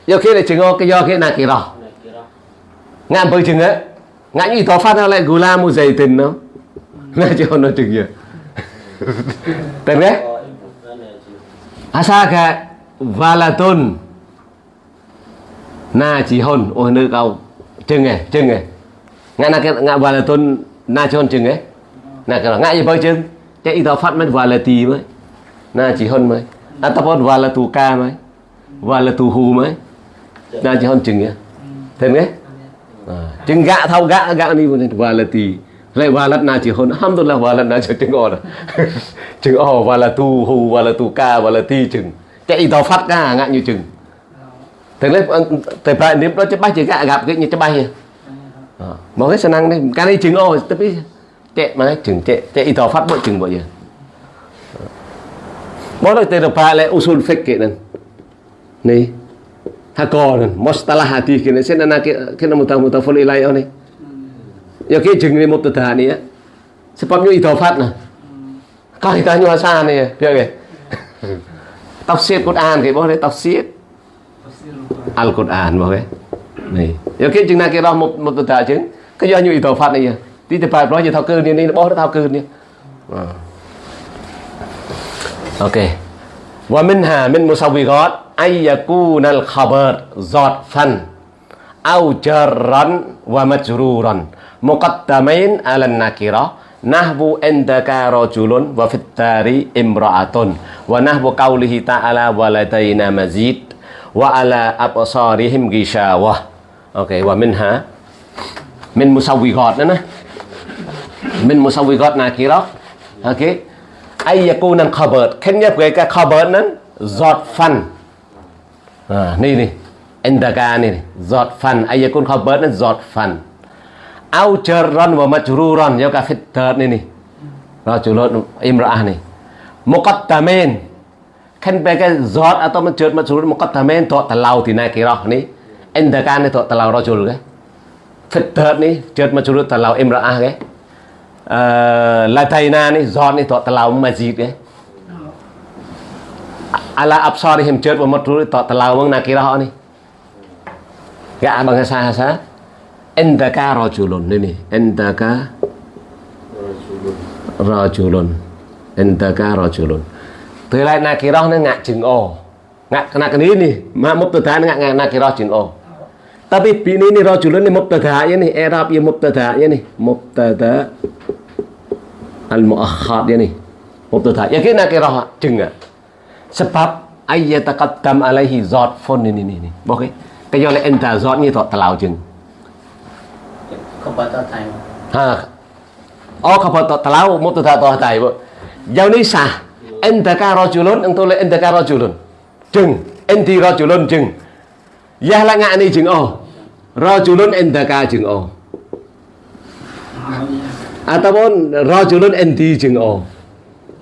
Do khi là chừng ổ cái do cái này kỳ đó. Ngạn bơi chừng ấy. Ngại như tỏ phát nó lại gulam một giày tình nó. Na chỉ hôn nó chừng gì. Tên đấy. Asaka valatun. Na chỉ hôn ôi nữ câu chừng ấy chừng ấy. Ngã na cái ngã valatun, na chỉ hôn chừng ấy. Na cái ngã gì bao chừng. Cái ít phát mới valati mới. Na chỉ hôn mới. À, Ataupun valatu ca mới. Valatu hu mới. Na chỉ hôn chừng ấy. Thế nghe à, chừng gạ thao gạ gạ đi valati lại valat na chỉ hôn alhamdulillah valat na chỉ chừng rồi chừng ồ và là tu, hù và là tu ca và là ti chừng. Chạy ý phát ca ngã như chừng. Thế lấy tại phải nếu đó cho bay chỉ gạ gặp cái như cho bay ờ, mà cái năng đấy, cái này chừng ồ tôi biết chạy, mà chừng chạy chạy ý phát bộ chừng bộ gì? Ờ. Bó lại tên phải lại usul fake cái này. Này hakor mustalah hati cái sẽ là cái cái nó mutah mutaful ilai này giờ cái chừng này một tờ thà này á sebabnya ý tao phát nè. Kaitannya bahasa nih ya ya tafsir Quran kayak boleh tafsir Al Quran. Boleh nih ya cái chừng nào cái đó một một tờ chứng cái do như ý tàu phát này tí tập bài nói gì thao cư này này bỏ nó thao cư này ok. Wa minha min musawwirat ay yakuna al khabar zarfan aw jarran wa majruran muqaddamain ala an-nakirah nahbu endaka rajulun wa fittari imra'atun wa nahbu qawlihi ta'ala waladaina mazid wa ala absarihim gishawah. Ok wa minha min musawwiqat đó nè min musawwiqat nakirah ok ay yakuna khabar. Khen nhập khabar đó giọt phần à này này phần ay yakun khabar đó giọt aujaran wa majruran ya kafid ini rajulun imra'ah nih. Muqaddamin. Kan pakai zat atau majrur majrur muqaddamin to telau dina kirah nih. Endakan to telau rajul ya. ke fidat nih jad majrur telau imra'ah ya. eh, ke lataina nih zat ni to telau majid ke ya. ala absarihim jad wa majrur to telau nakirah nih. Ya bangsa-bangsa endaka rojulun ini. Endaka rojulun endaka rojulun Tilai nakiroh ini ngak jing o. Ngak kena kena ini. Mak mubtada ini ngak nakiroh jing o. Tapi bini ini rojulun ini mubtadanya nih Erab ya mubtadanya nih Mubtada Al-mu'akhad ya nih Mubtada. Yakin nakiroh jing ngak? Sebab dam alaihi zotfun ini ini Oke Kayaknya oleh enda zotnya itu telau jing ha. Oh kapal talau mubtada toh tai bu jau ni sah entaka rajulun engkau le entaka rajulun chừng enti rajulun chừng. Ya la ngạ ni chừng o rajulun entaka chừng o ataupun rajulun enti chừng o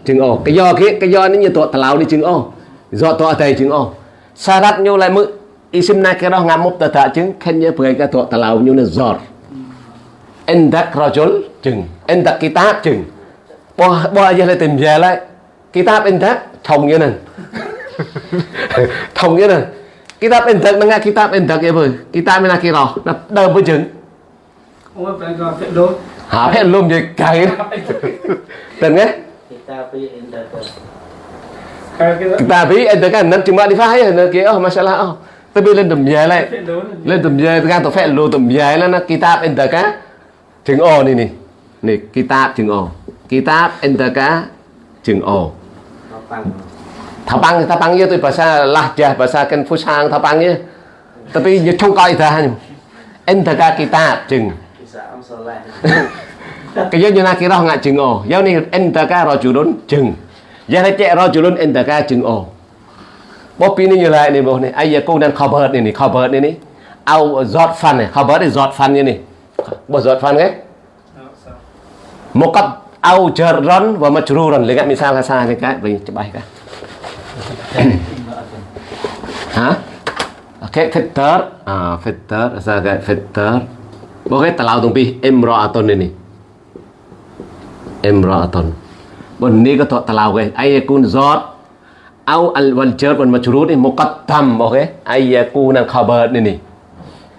chừng o cái do cái cái do nó như tọa talau ni chừng o do tọa tai chừng o syarat nyu lại mực isim nakirah ngam mubtada chừng. Khen như cái tọa talau nyu nó giọt endak rajul chừng. Endak kitab chừng. Bo bo aja lại tìm về lại. Kitab endak thông như này thông như này kitab endak nó nghe kitab endak ya bơi kitab mình là kia rồi nó đơ với chừng. Hả phải luôn gì? Cày tình nghe. Kita pergi indah Kayak kita kita pi endak kan nanti cuma di fahaya nó kia oh masalah oh tapi lên tầm về lại. Lên tầm về cái tao phải luôn tầm về là nó kitab endak á chừng o này nè này kitab chừng o kitab enter cá chừng o nó bằng Tapang, tapang itu bahasa lahjah, bahasa Konfusian tapang ya. Tapi như, trong coi ta Entaka kitab chừng. bisa ông sơ lại Cái giống như na kira ngạ chừng enter cá rồi chủ đốn chừng. giờ này cek rajulun entaka chừng o Bố pin này như lại này bố này. Ai giờ cô đang cover này này, cover này này. ao giọt phân này, cover này giọt phân như này. Bố giọt phân ấy mukat au jarron wa majruron lihat misalnya salah nih kak. Beri coba ya. hah? Oke fitter, ah fitter, saya kayak fitter. oke telau tumpi imro'aton ini. Imro'aton ini ke tok telau ke ayakun zot au al wal jar wal majrur ini tam, oke ayakun kabar ini.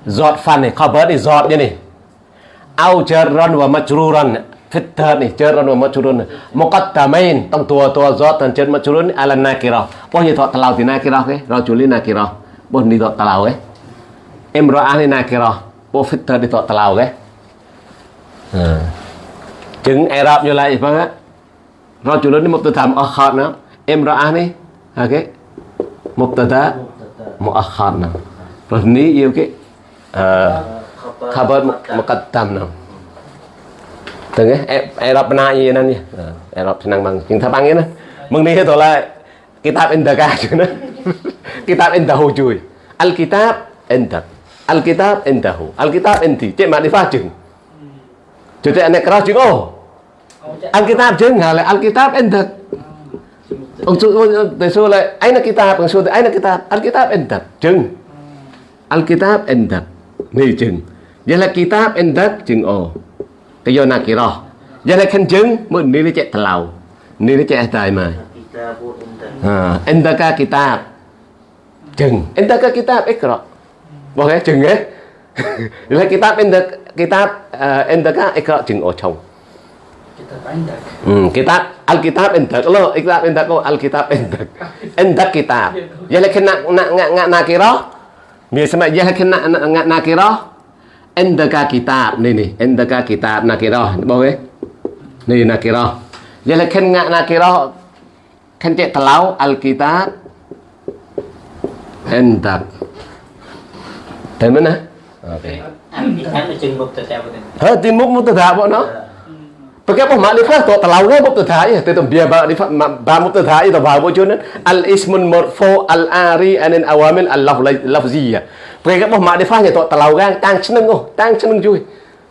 Zot fan nih kabar ini zotnya ini. au jarron wa majruron fitan jaran wa majrun muqaddamain tong tua tua zat dan jar majrun ala nakirah. Poh ya ni thok talau di nakira ke? Rajuli nakirah. Poh ni thok talau ke? Imra'ah ni nakirah. Poh fitan ni thok talau ke? Hmm. Ha jeung i'rab yo ya lai bang rajulun ni mubtada muakhar na imra'ah ni ha ke? Mubtada muakhar na ni iyo ke? Ah, khabar muqaddam na ទាំងអេរ៉ុបណាយីណានេះអេរ៉ុបឆ្នាំបងជាងថាបងណាមងនេះទៅឡា eh, eh, kitab indaka juna kitab endak juy al kitab indak al kitab indah al alkitab indi cek makrifah fajin, jadi anak keras jeng. Oh al kitab jeng hale al kitab Untuk itu lah, aina kitab, maksud aina kitab, alkitab, kitab endak jeng, alkitab kitab nih jeng, jadi kitab indah jeng oh, cái vô nà kan jeng giờ là cek chứng mới ni nó chạy thà entaka kitab jeng? entaka kitab ikro bỏ jeng eh ấy kitab endak kitab entaka ikro jeng ocong Hmm, kitab Alkitab endak lo, kitab endak lo, Alkitab endak. Endak kitab. Ya kan nak nak nak nak. Biasa mak ya lek nak nak. Endaka kitab ni ni, endaka kitab nakira. Boleh? Ni nakira. Ya là kena nakira kan cek telau Alkitab endak. Dari mana? Này Ha, timuk mubtada apa no? Pakai apa makrifah tu telau kan mubtada ya, tetap biar makrifah ba mubtada itu ba bojonan al ismun marfu al ari anin awamil al lafziyah. Về các bom mà để phá nhà tọt tàu gan tăng chân nâng ô tăng chân nâng chui.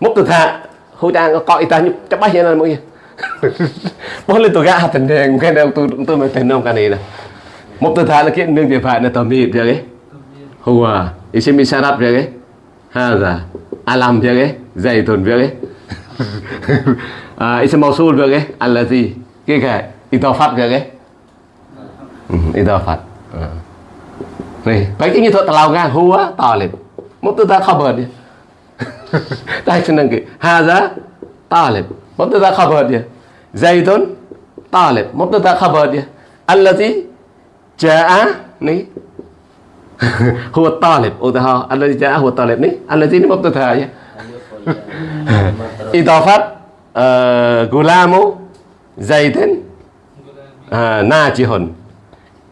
Mốc từ thà hồi tăng có cõi ta nhục chấp bay hiện là mọi gì bó lần tôi gã thành thèn cái nào tôi tôi mới thành nông cái này. Nè mốc từ thà là kiện nương tiền phải là tầm mì vậy đấy. Hùa ý xem mi sao đáp vậy đấy. Ha là à làm vậy đấy, dày thuần vậy đấy. À xem màu xul vậy đấy ăn là gì cái cái ý tao phát vậy đấy. Ừ, ý tao phát. Ừ. នេះបែកនេះទៅតឡៅងាហួតលេមកទៅតាខបរនេះតែនឹងគេហាហ្សាតលេមកទៅតាខបរនេះ زيد طالب មកទៅតាខបរនេះ الذي جاء នេះ هو الطالب ឧទាហរណ៍ الذي جاء هو الطالب នេះ الذي នេះមកទៅថា إضافة غلام زيد ناجح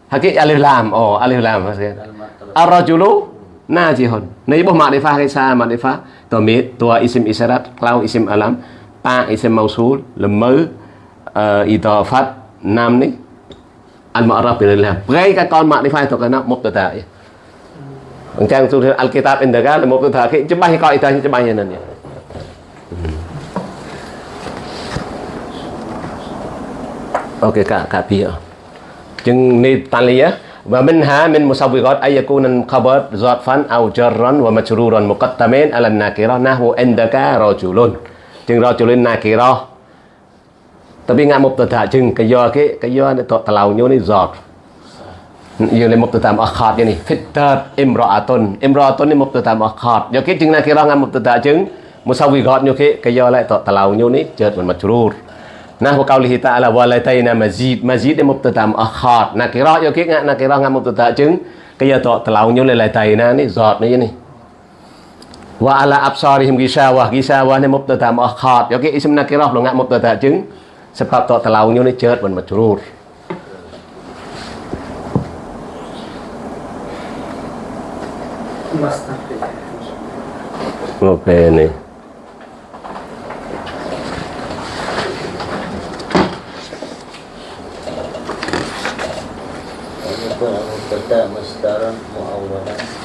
hakik alif lam. Oh alif lam. Maksudnya ar-rajulu najihun. Ni boh makrifah ke sa makrifah tamid tua isim isyarat klau isim alam pa isim mausul lemu uh, eh, idafat nam ni. Al ma'raf bil lam gai ka con makrifah tu kana mubtada ya. Macam tu Alkitab indah kan mubtada ke jemah kau itu jemah yang ni hmm. Okey kak kak pia. Jeng ni tali ya. Wa minha min musawwirat ay yakuna khabar zarfan aw jarran wa majruran muqattamin ala nakirah nahwu indaka rajulun. chừng rajulun nakirah. Tapi ngak mubtada chừng, cái do cái cái do ni tok telau nyu ni zat. Ia le mubtada muakhar ni fitat imra'atun. Imra'atun ni mubtada muakhar. Yo ke jeng nakirah ngak mubtada jeng musawwirat nyu ke cái do lại tok telau nyu ni jet wa majrur. Nah nah nahwu qaulihi ta'ala walataina mazid. Mazid de mubtada muakhar nakirah yo kia nakirah ngak mubtada jeng, kaya giờ tọ tlau nhau lataina ni giọt ni ni wa ala absarihim gisawah gisawah ni mubtada muakhar yo ke isim nakirah lo ngak mubtada jeng sebab to telau nyu ni jeut ban majrur Mustahil. Oh, Ngopeni. Okay,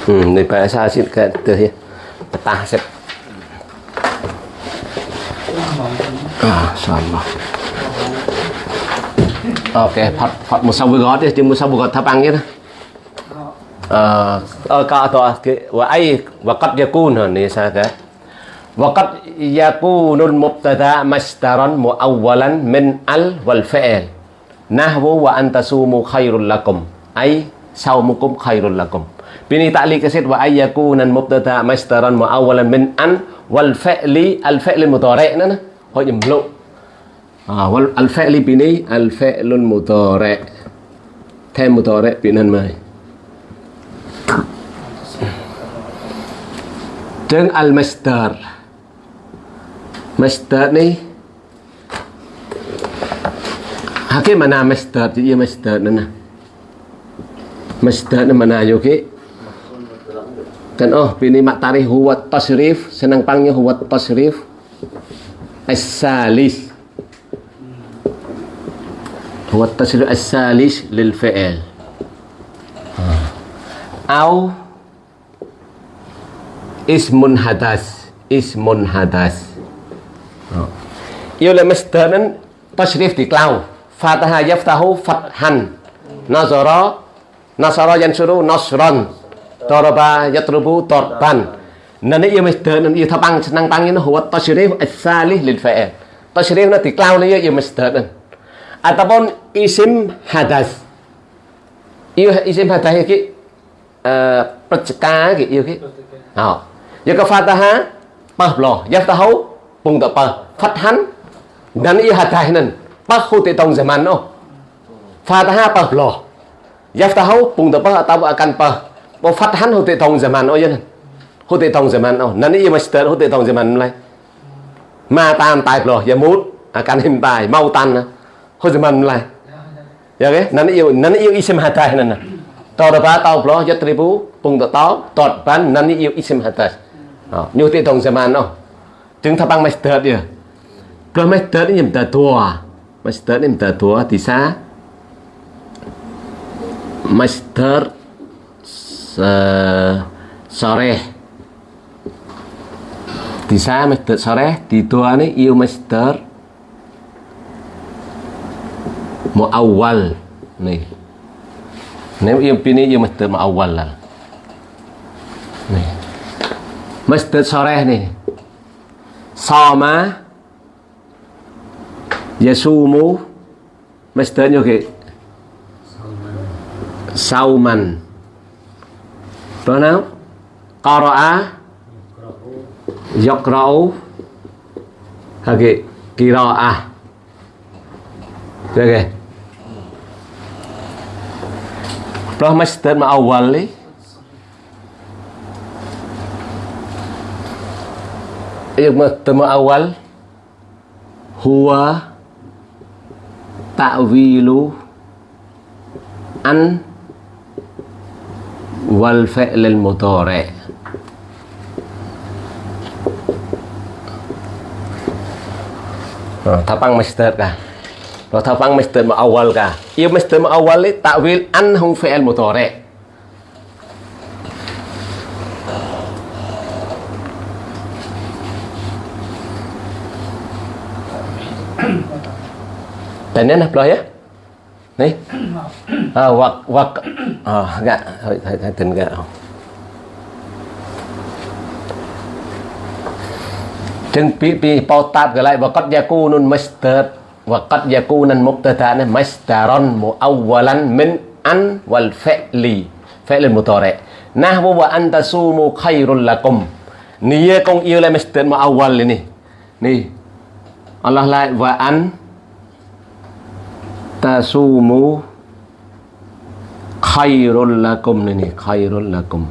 muawwalan hmm ni pak asa sit kat tu phật petah set ah insyaallah Okey, phật phật một dia jeung gót tháp ăn Ờ ờ ka to cái và ai wa qad yakun ni sa ka. Wa qad yakunul mubtada masdaran muawwalan min al wal fi'l. Nahwu wa antasumu khairul lakum. Ai sau mukum khairul lakum. bini ta'li kasid wa ayyakunan mubtada mastaran mu'awalan min an wal fa'li al fa'li mudhari' nó hội nhầm lộ wal al fa'li bini al fa'lun mudhari' thêm mudhari' bini hình mai al-masdar Masdar. Ni Hakim mana masdar? Jadi ia masdar ni Masdar ni mana okay? kan oh bini mak maktari huwat tasrif senang pangnya huwat tasrif. Asalis huwat tasrif asalis lil fi'il. Ah. Au ismun hadas ismun hadas. Oh. Yo le masdaran tasrif diklau fataha yaftahu fathan. Nazara nasara yansuru nasran. Toroba yatrubu torban. Nên iya mình tớ iya tabang senang tangin huwa bằng nó hùa asalih lil fa'il. Tơ sirih nó tiklau iya, iya yêu. Kan. Ataupun isim hadas. iya isim hadas iki eh perceka iki iya yêu iki. Oh. Ya ke fataha pahlo yaftahu pung da pah fathan dan iya hadas nên. Pahu tong zaman no. Fataha pahlo. Yaftahu pung da pah atau akan pah Bofathan hote tong zaman oh yan. Hote tong zaman oh. Nani iya master hote tong zaman lai. Ma tan tai plo ya mut. À kan him tai mau tan. Ho zaman lai. Ya ke? Nani iya nani iya isim hatai nan. Tao da ba tao plo yat tribu pung da tao tot ban nani iya isim hatai. Oh, nyu te tong zaman oh. Chứng tha bang master dia. Plo master ni ta thua. Master ni ta thua thì xa. Master Eh, sore. Di saya masdar sore di doa nih, iu Master mau awal nih. Nih iu pini iu Master mau awal lah. Nih. Masdar sore nih. Sama yasumu masdarnya ke sauman. Pronoun Qara'a. Yaqra'u, Oke Qira'ah, Oke Plah masdar ma'awali Yang pertama awal Huwa Ta'wilu An wal fi'lil mudhari. Nah, tapang masdar kah? Lo tapang masdar awal kah? Iya masdar awal li takwil anhum fi'il mudhari. Tanya nah belah ya nih ah wak wak ah enggak thôi thầy thầy tình gak chừng pi pi pau tát cái lại và nun master và cắt gia muktada masteron mu awalan min an wal fa'li fa'lan mutare Nah, wa anta sumu khairul lakum. Niye kong yêu le master mu awal ini nih Allah lai wa an tasumu khairul lakum. Ni ni khairul lakum.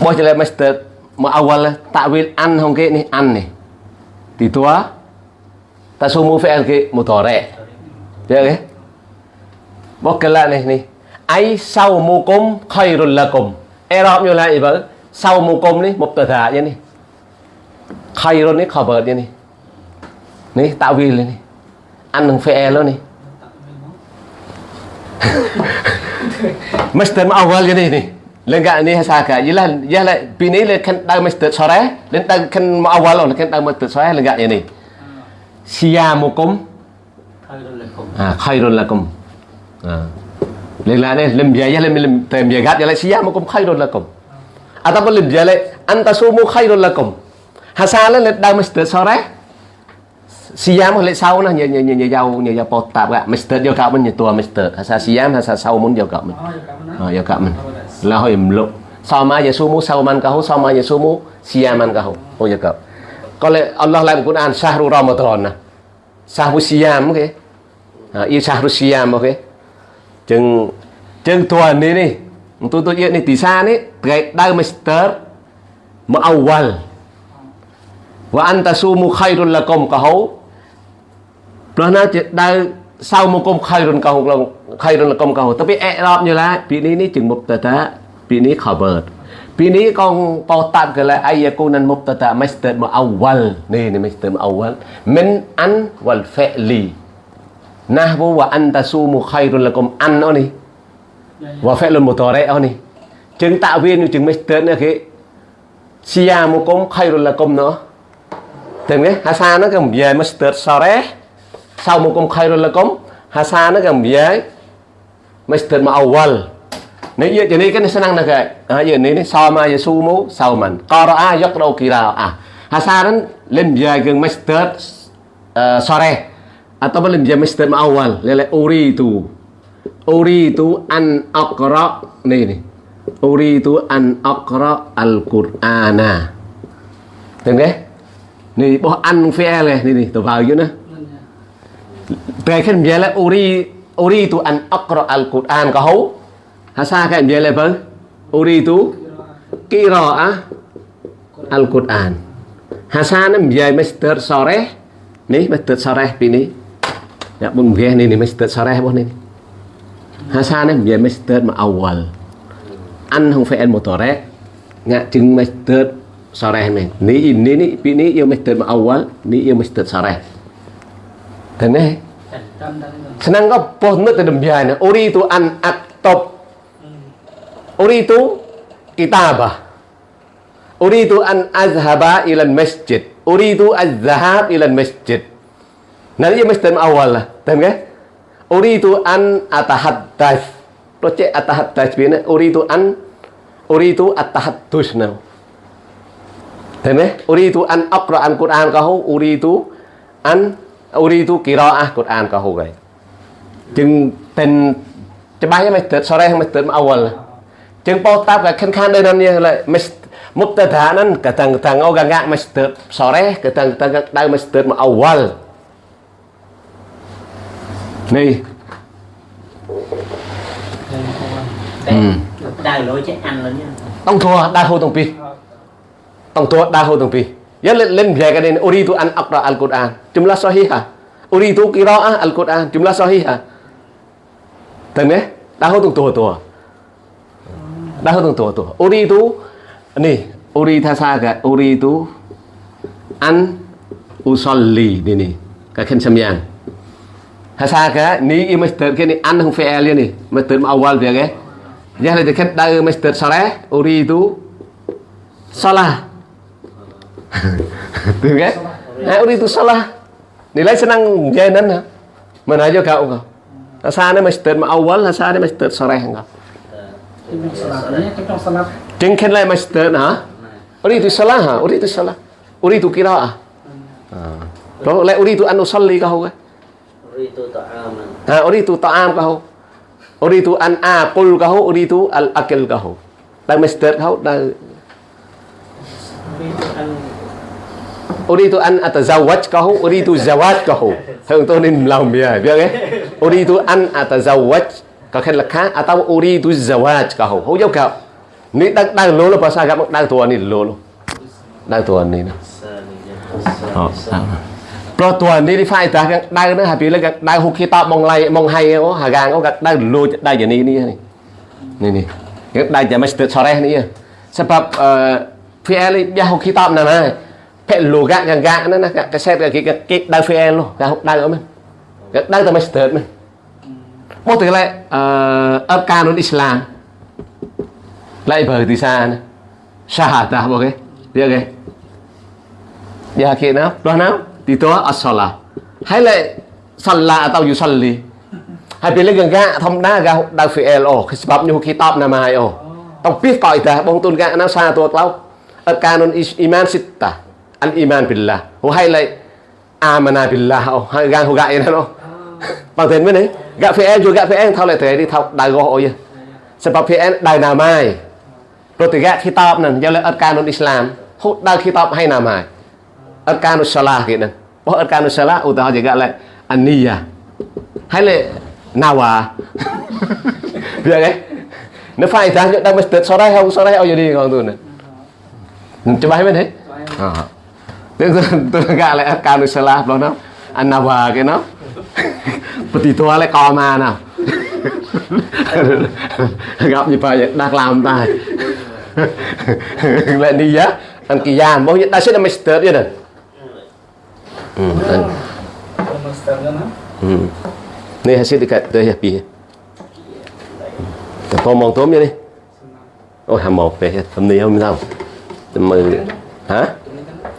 Bỏ cho lại master mà awal ta'wil an không kia ni an ni. Thì tua, tasumu fi'al kia một tỏ rẻ được cái này ni ai sau mu cung khairul lakum. Erop như lại vậy sau mu cung ni một tờ thả như ni. Khairul ni khabar như ni. Ni ta'wil ni. ăn fi'il nih مصدر أول جديد nih lenga ni hasaka yalah yalah bini le kan dah mesti sore len dah kan awal le kan dah mesti sore lenga ini ni siyamukum khairul lakum ah khairul lakum ah lenga ni lem biaya lem lem tem biaya gat yalah siyamukum khairul lakum ataupun lem biaya anta sumu khairul lakum hasala le dah mesti sore Siam lệ sau nyanyi-nyanyi-nyanyi nhờ nhờ giàu nhờ gak, bột tạp ạ Mr. yêu cậu asa Siam sa sau oh, Sama ya sumu sau man kau sama ya sumu Siam kau Oh Allah lại một cuốn an Sahru Ramadan nè oke, ah, iya, Siam ok Yêu Siam ok Chừng Chừng tuần đi đi Tôi tôi yêu Wa antasumu khairul lakum kahau ព្រោះណាជាដៅសៅមកគុំខៃរុនកោងខៃរុនកុំកោតែពីអេរ៉ប់យល់ឡាពីនេះនេះជាងមុបតតាពីនេះ cover ពីនេះកងបោតាប់កលែអាយកូនមុបតតា master មកអវលនេះនេះ master មកអវល min an wal fa'li ណាស់វវអន្តស៊ូមខៃរុនកុំអានអូនេះវហ្វេលមូតរ៉េអូនេះជាងតាក់វានឹងជាង master នេះគេជាមកគុំខៃរុនកុំណោះទាំងនេះអាសានោះគេនិយាយ master សរ៉េ saumukum khairul lakum hasana gam biye ma awal Nih ya jadi kan senang nak ah ya ini sama ya sumu sauman qara'a yaqra'u qira'ah hasaran len biye geng masjid sore. Atau lim biye ma awal lele uri itu uri itu an aqra nih nih uri itu an aqra al-qur'ana. Tengok eh? Ni boh an fi'al eh ni ni tu bau you nah. Bekan biela uri uri tu an akro al Quran ka hau. Hasa ka biela ba uri tu kira al Quran. Hasa na biya mister sore ni mister sore pini. Ya pun biya ni ni mister sore bo ni. Hasa na biya mister ma awal. An hong fe en motore nga jing mister sore ni. Ni ini ni pini yo mister ma awal ni yo mister sore. Dene. Senang keboh nu biasa Uri itu an aktop Uri itu kitabah. Uri itu an azhaba ilan masjid. Uri itu azhab ilan masjid. Nanti ya masjid awal lah. Dan? Uri itu an atahat das proyek atahat das biasa Uri itu an. Uri itu atahaddus nau Dan? Uri itu an akra'an Qur'an kau Uri itu an uri tu kỳ rõ à cột an có hồ gầy chừng tên cho bay mày tết sau đây mày tết mà awal. Chừng bao tap là khen khan đây năm như là mày một tết thả nên cả thằng thằng ô gang gang mày tết sau đây cả thằng thằng đây mày tết mà awal. Này ừ. đào lối chết ăn lớn nha. Tông thua đa hô tông pi. Tông thua đa hô tông pi. Ya lim kan ini itu an akra al-Qur'an. Jumlah sahihah. Uridu qiraah al-Qur'an. Jumlah sahihah. Dan ya, eh? tahu tung tua-tua. Tahu tung tua-tua. Uridu nih, urita saga itu an usolli ini. Kakin semyang. Hasaga ni imas terkini kini an hung nih ni. Masdar awal dia ke. Ya le dekat dah masdar uri itu salah Tu ke Nah, uridu salah Nilai senang jainan ha Mana aja kau kau ni Mr. ma awal hasa ni Mr. Saleh kau Trong salahnya, trong salah. Jeng ken lai Mr. ha Uridu salah ha uridu salah Uridu qiraah Ha. Rồi lại uridu an usalli kau ke Uridu ta'aman Ha, uridu ta'am kau. Uridu an aqul kau, uridu al akil kau. Đang Mr. kau Uridu an uridu an atazawwaj kau, uridu zawaj kau. Thường tôi nên làm bia, biết cái? Uridu an atazawwaj có khen là khác atau uridu zawaj kau. Không giống kau. Ni đang đang lô lo pasal kau đang tua ni lô lo. Đang tua ni nè. Saniyah Ờ, Saniyah ព្រោះតួនេះនេះហ្វាយតាដៅហ្នឹងហើយពីលើដៅហុកគីតបមកឡៃមកហៃអូហាកាងអូក៏ដៅលួចដៅយ៉ាងនេះនេះនេះនេះគេដៅតែមិនស្ទើរសរេះនេះ sebab អឺ PL យ៉ាហុកគីតបណាណា lo gak yang gak na cái keset cái gak gak dau VN lo gak dau oi men gak dau mới sửa mình. một từ lại ờ, ấp ca nó Islam lại bởi thì xa nè shahada ok được ok giờ kia nào? Đó nào? Thì tôi asala à, hay lại salla tao dù salli hay bị lấy gần gạ, thông đa gạ đa phi el ồ khi sập như khi tọp nằm hai ồ. Tao biết cõi ta, bông tôn gạ nó xa tôi tao ấp ca nó iman sita. อัลอีมานบิลลาหัวให้เลยอามานาบิลลาเอาให้กางหัวกะอย่างนั้นเนาะบางเห็นไหมนี่กะเฟเอนอยู่กะเฟเอนเท่าไรแต่ที่เท่าดาวโอ้ยสำหรับเฟเอนดาวนาไม้โปรตุเกสที่ตอบนั่นยังเลยอัลการนุนอิสลามฮุดดาวที่ตอบให้นาไม้อัลการนุสลาเกิดนั่นเพราะอัลการนุสลาอุตหะจะกะเลยอันนี้ยะให้เลยนาวาเพื่อไงនៅហ្វាយតាយើងដឹងមិនស្ទើរសរហើយហៅសរហើយឲ្យយីងងទូនចាំបាយមែនទេអឺ salah đó nó. An nawa cái nó. Beti tua lại co mà nào. Gặp gì phải đang làm tài. Lại đi á. anh kỳ gian, bố nhiêu ta sẽ là master vậy ừ, ừ. nè. Hmm. dan- Master kan? Hmm. Ni hasil dekat tu ya pi. Tập phong mong tôm vậy đi. Ôi hàm một về thầm này không sao. Tầm mười hả?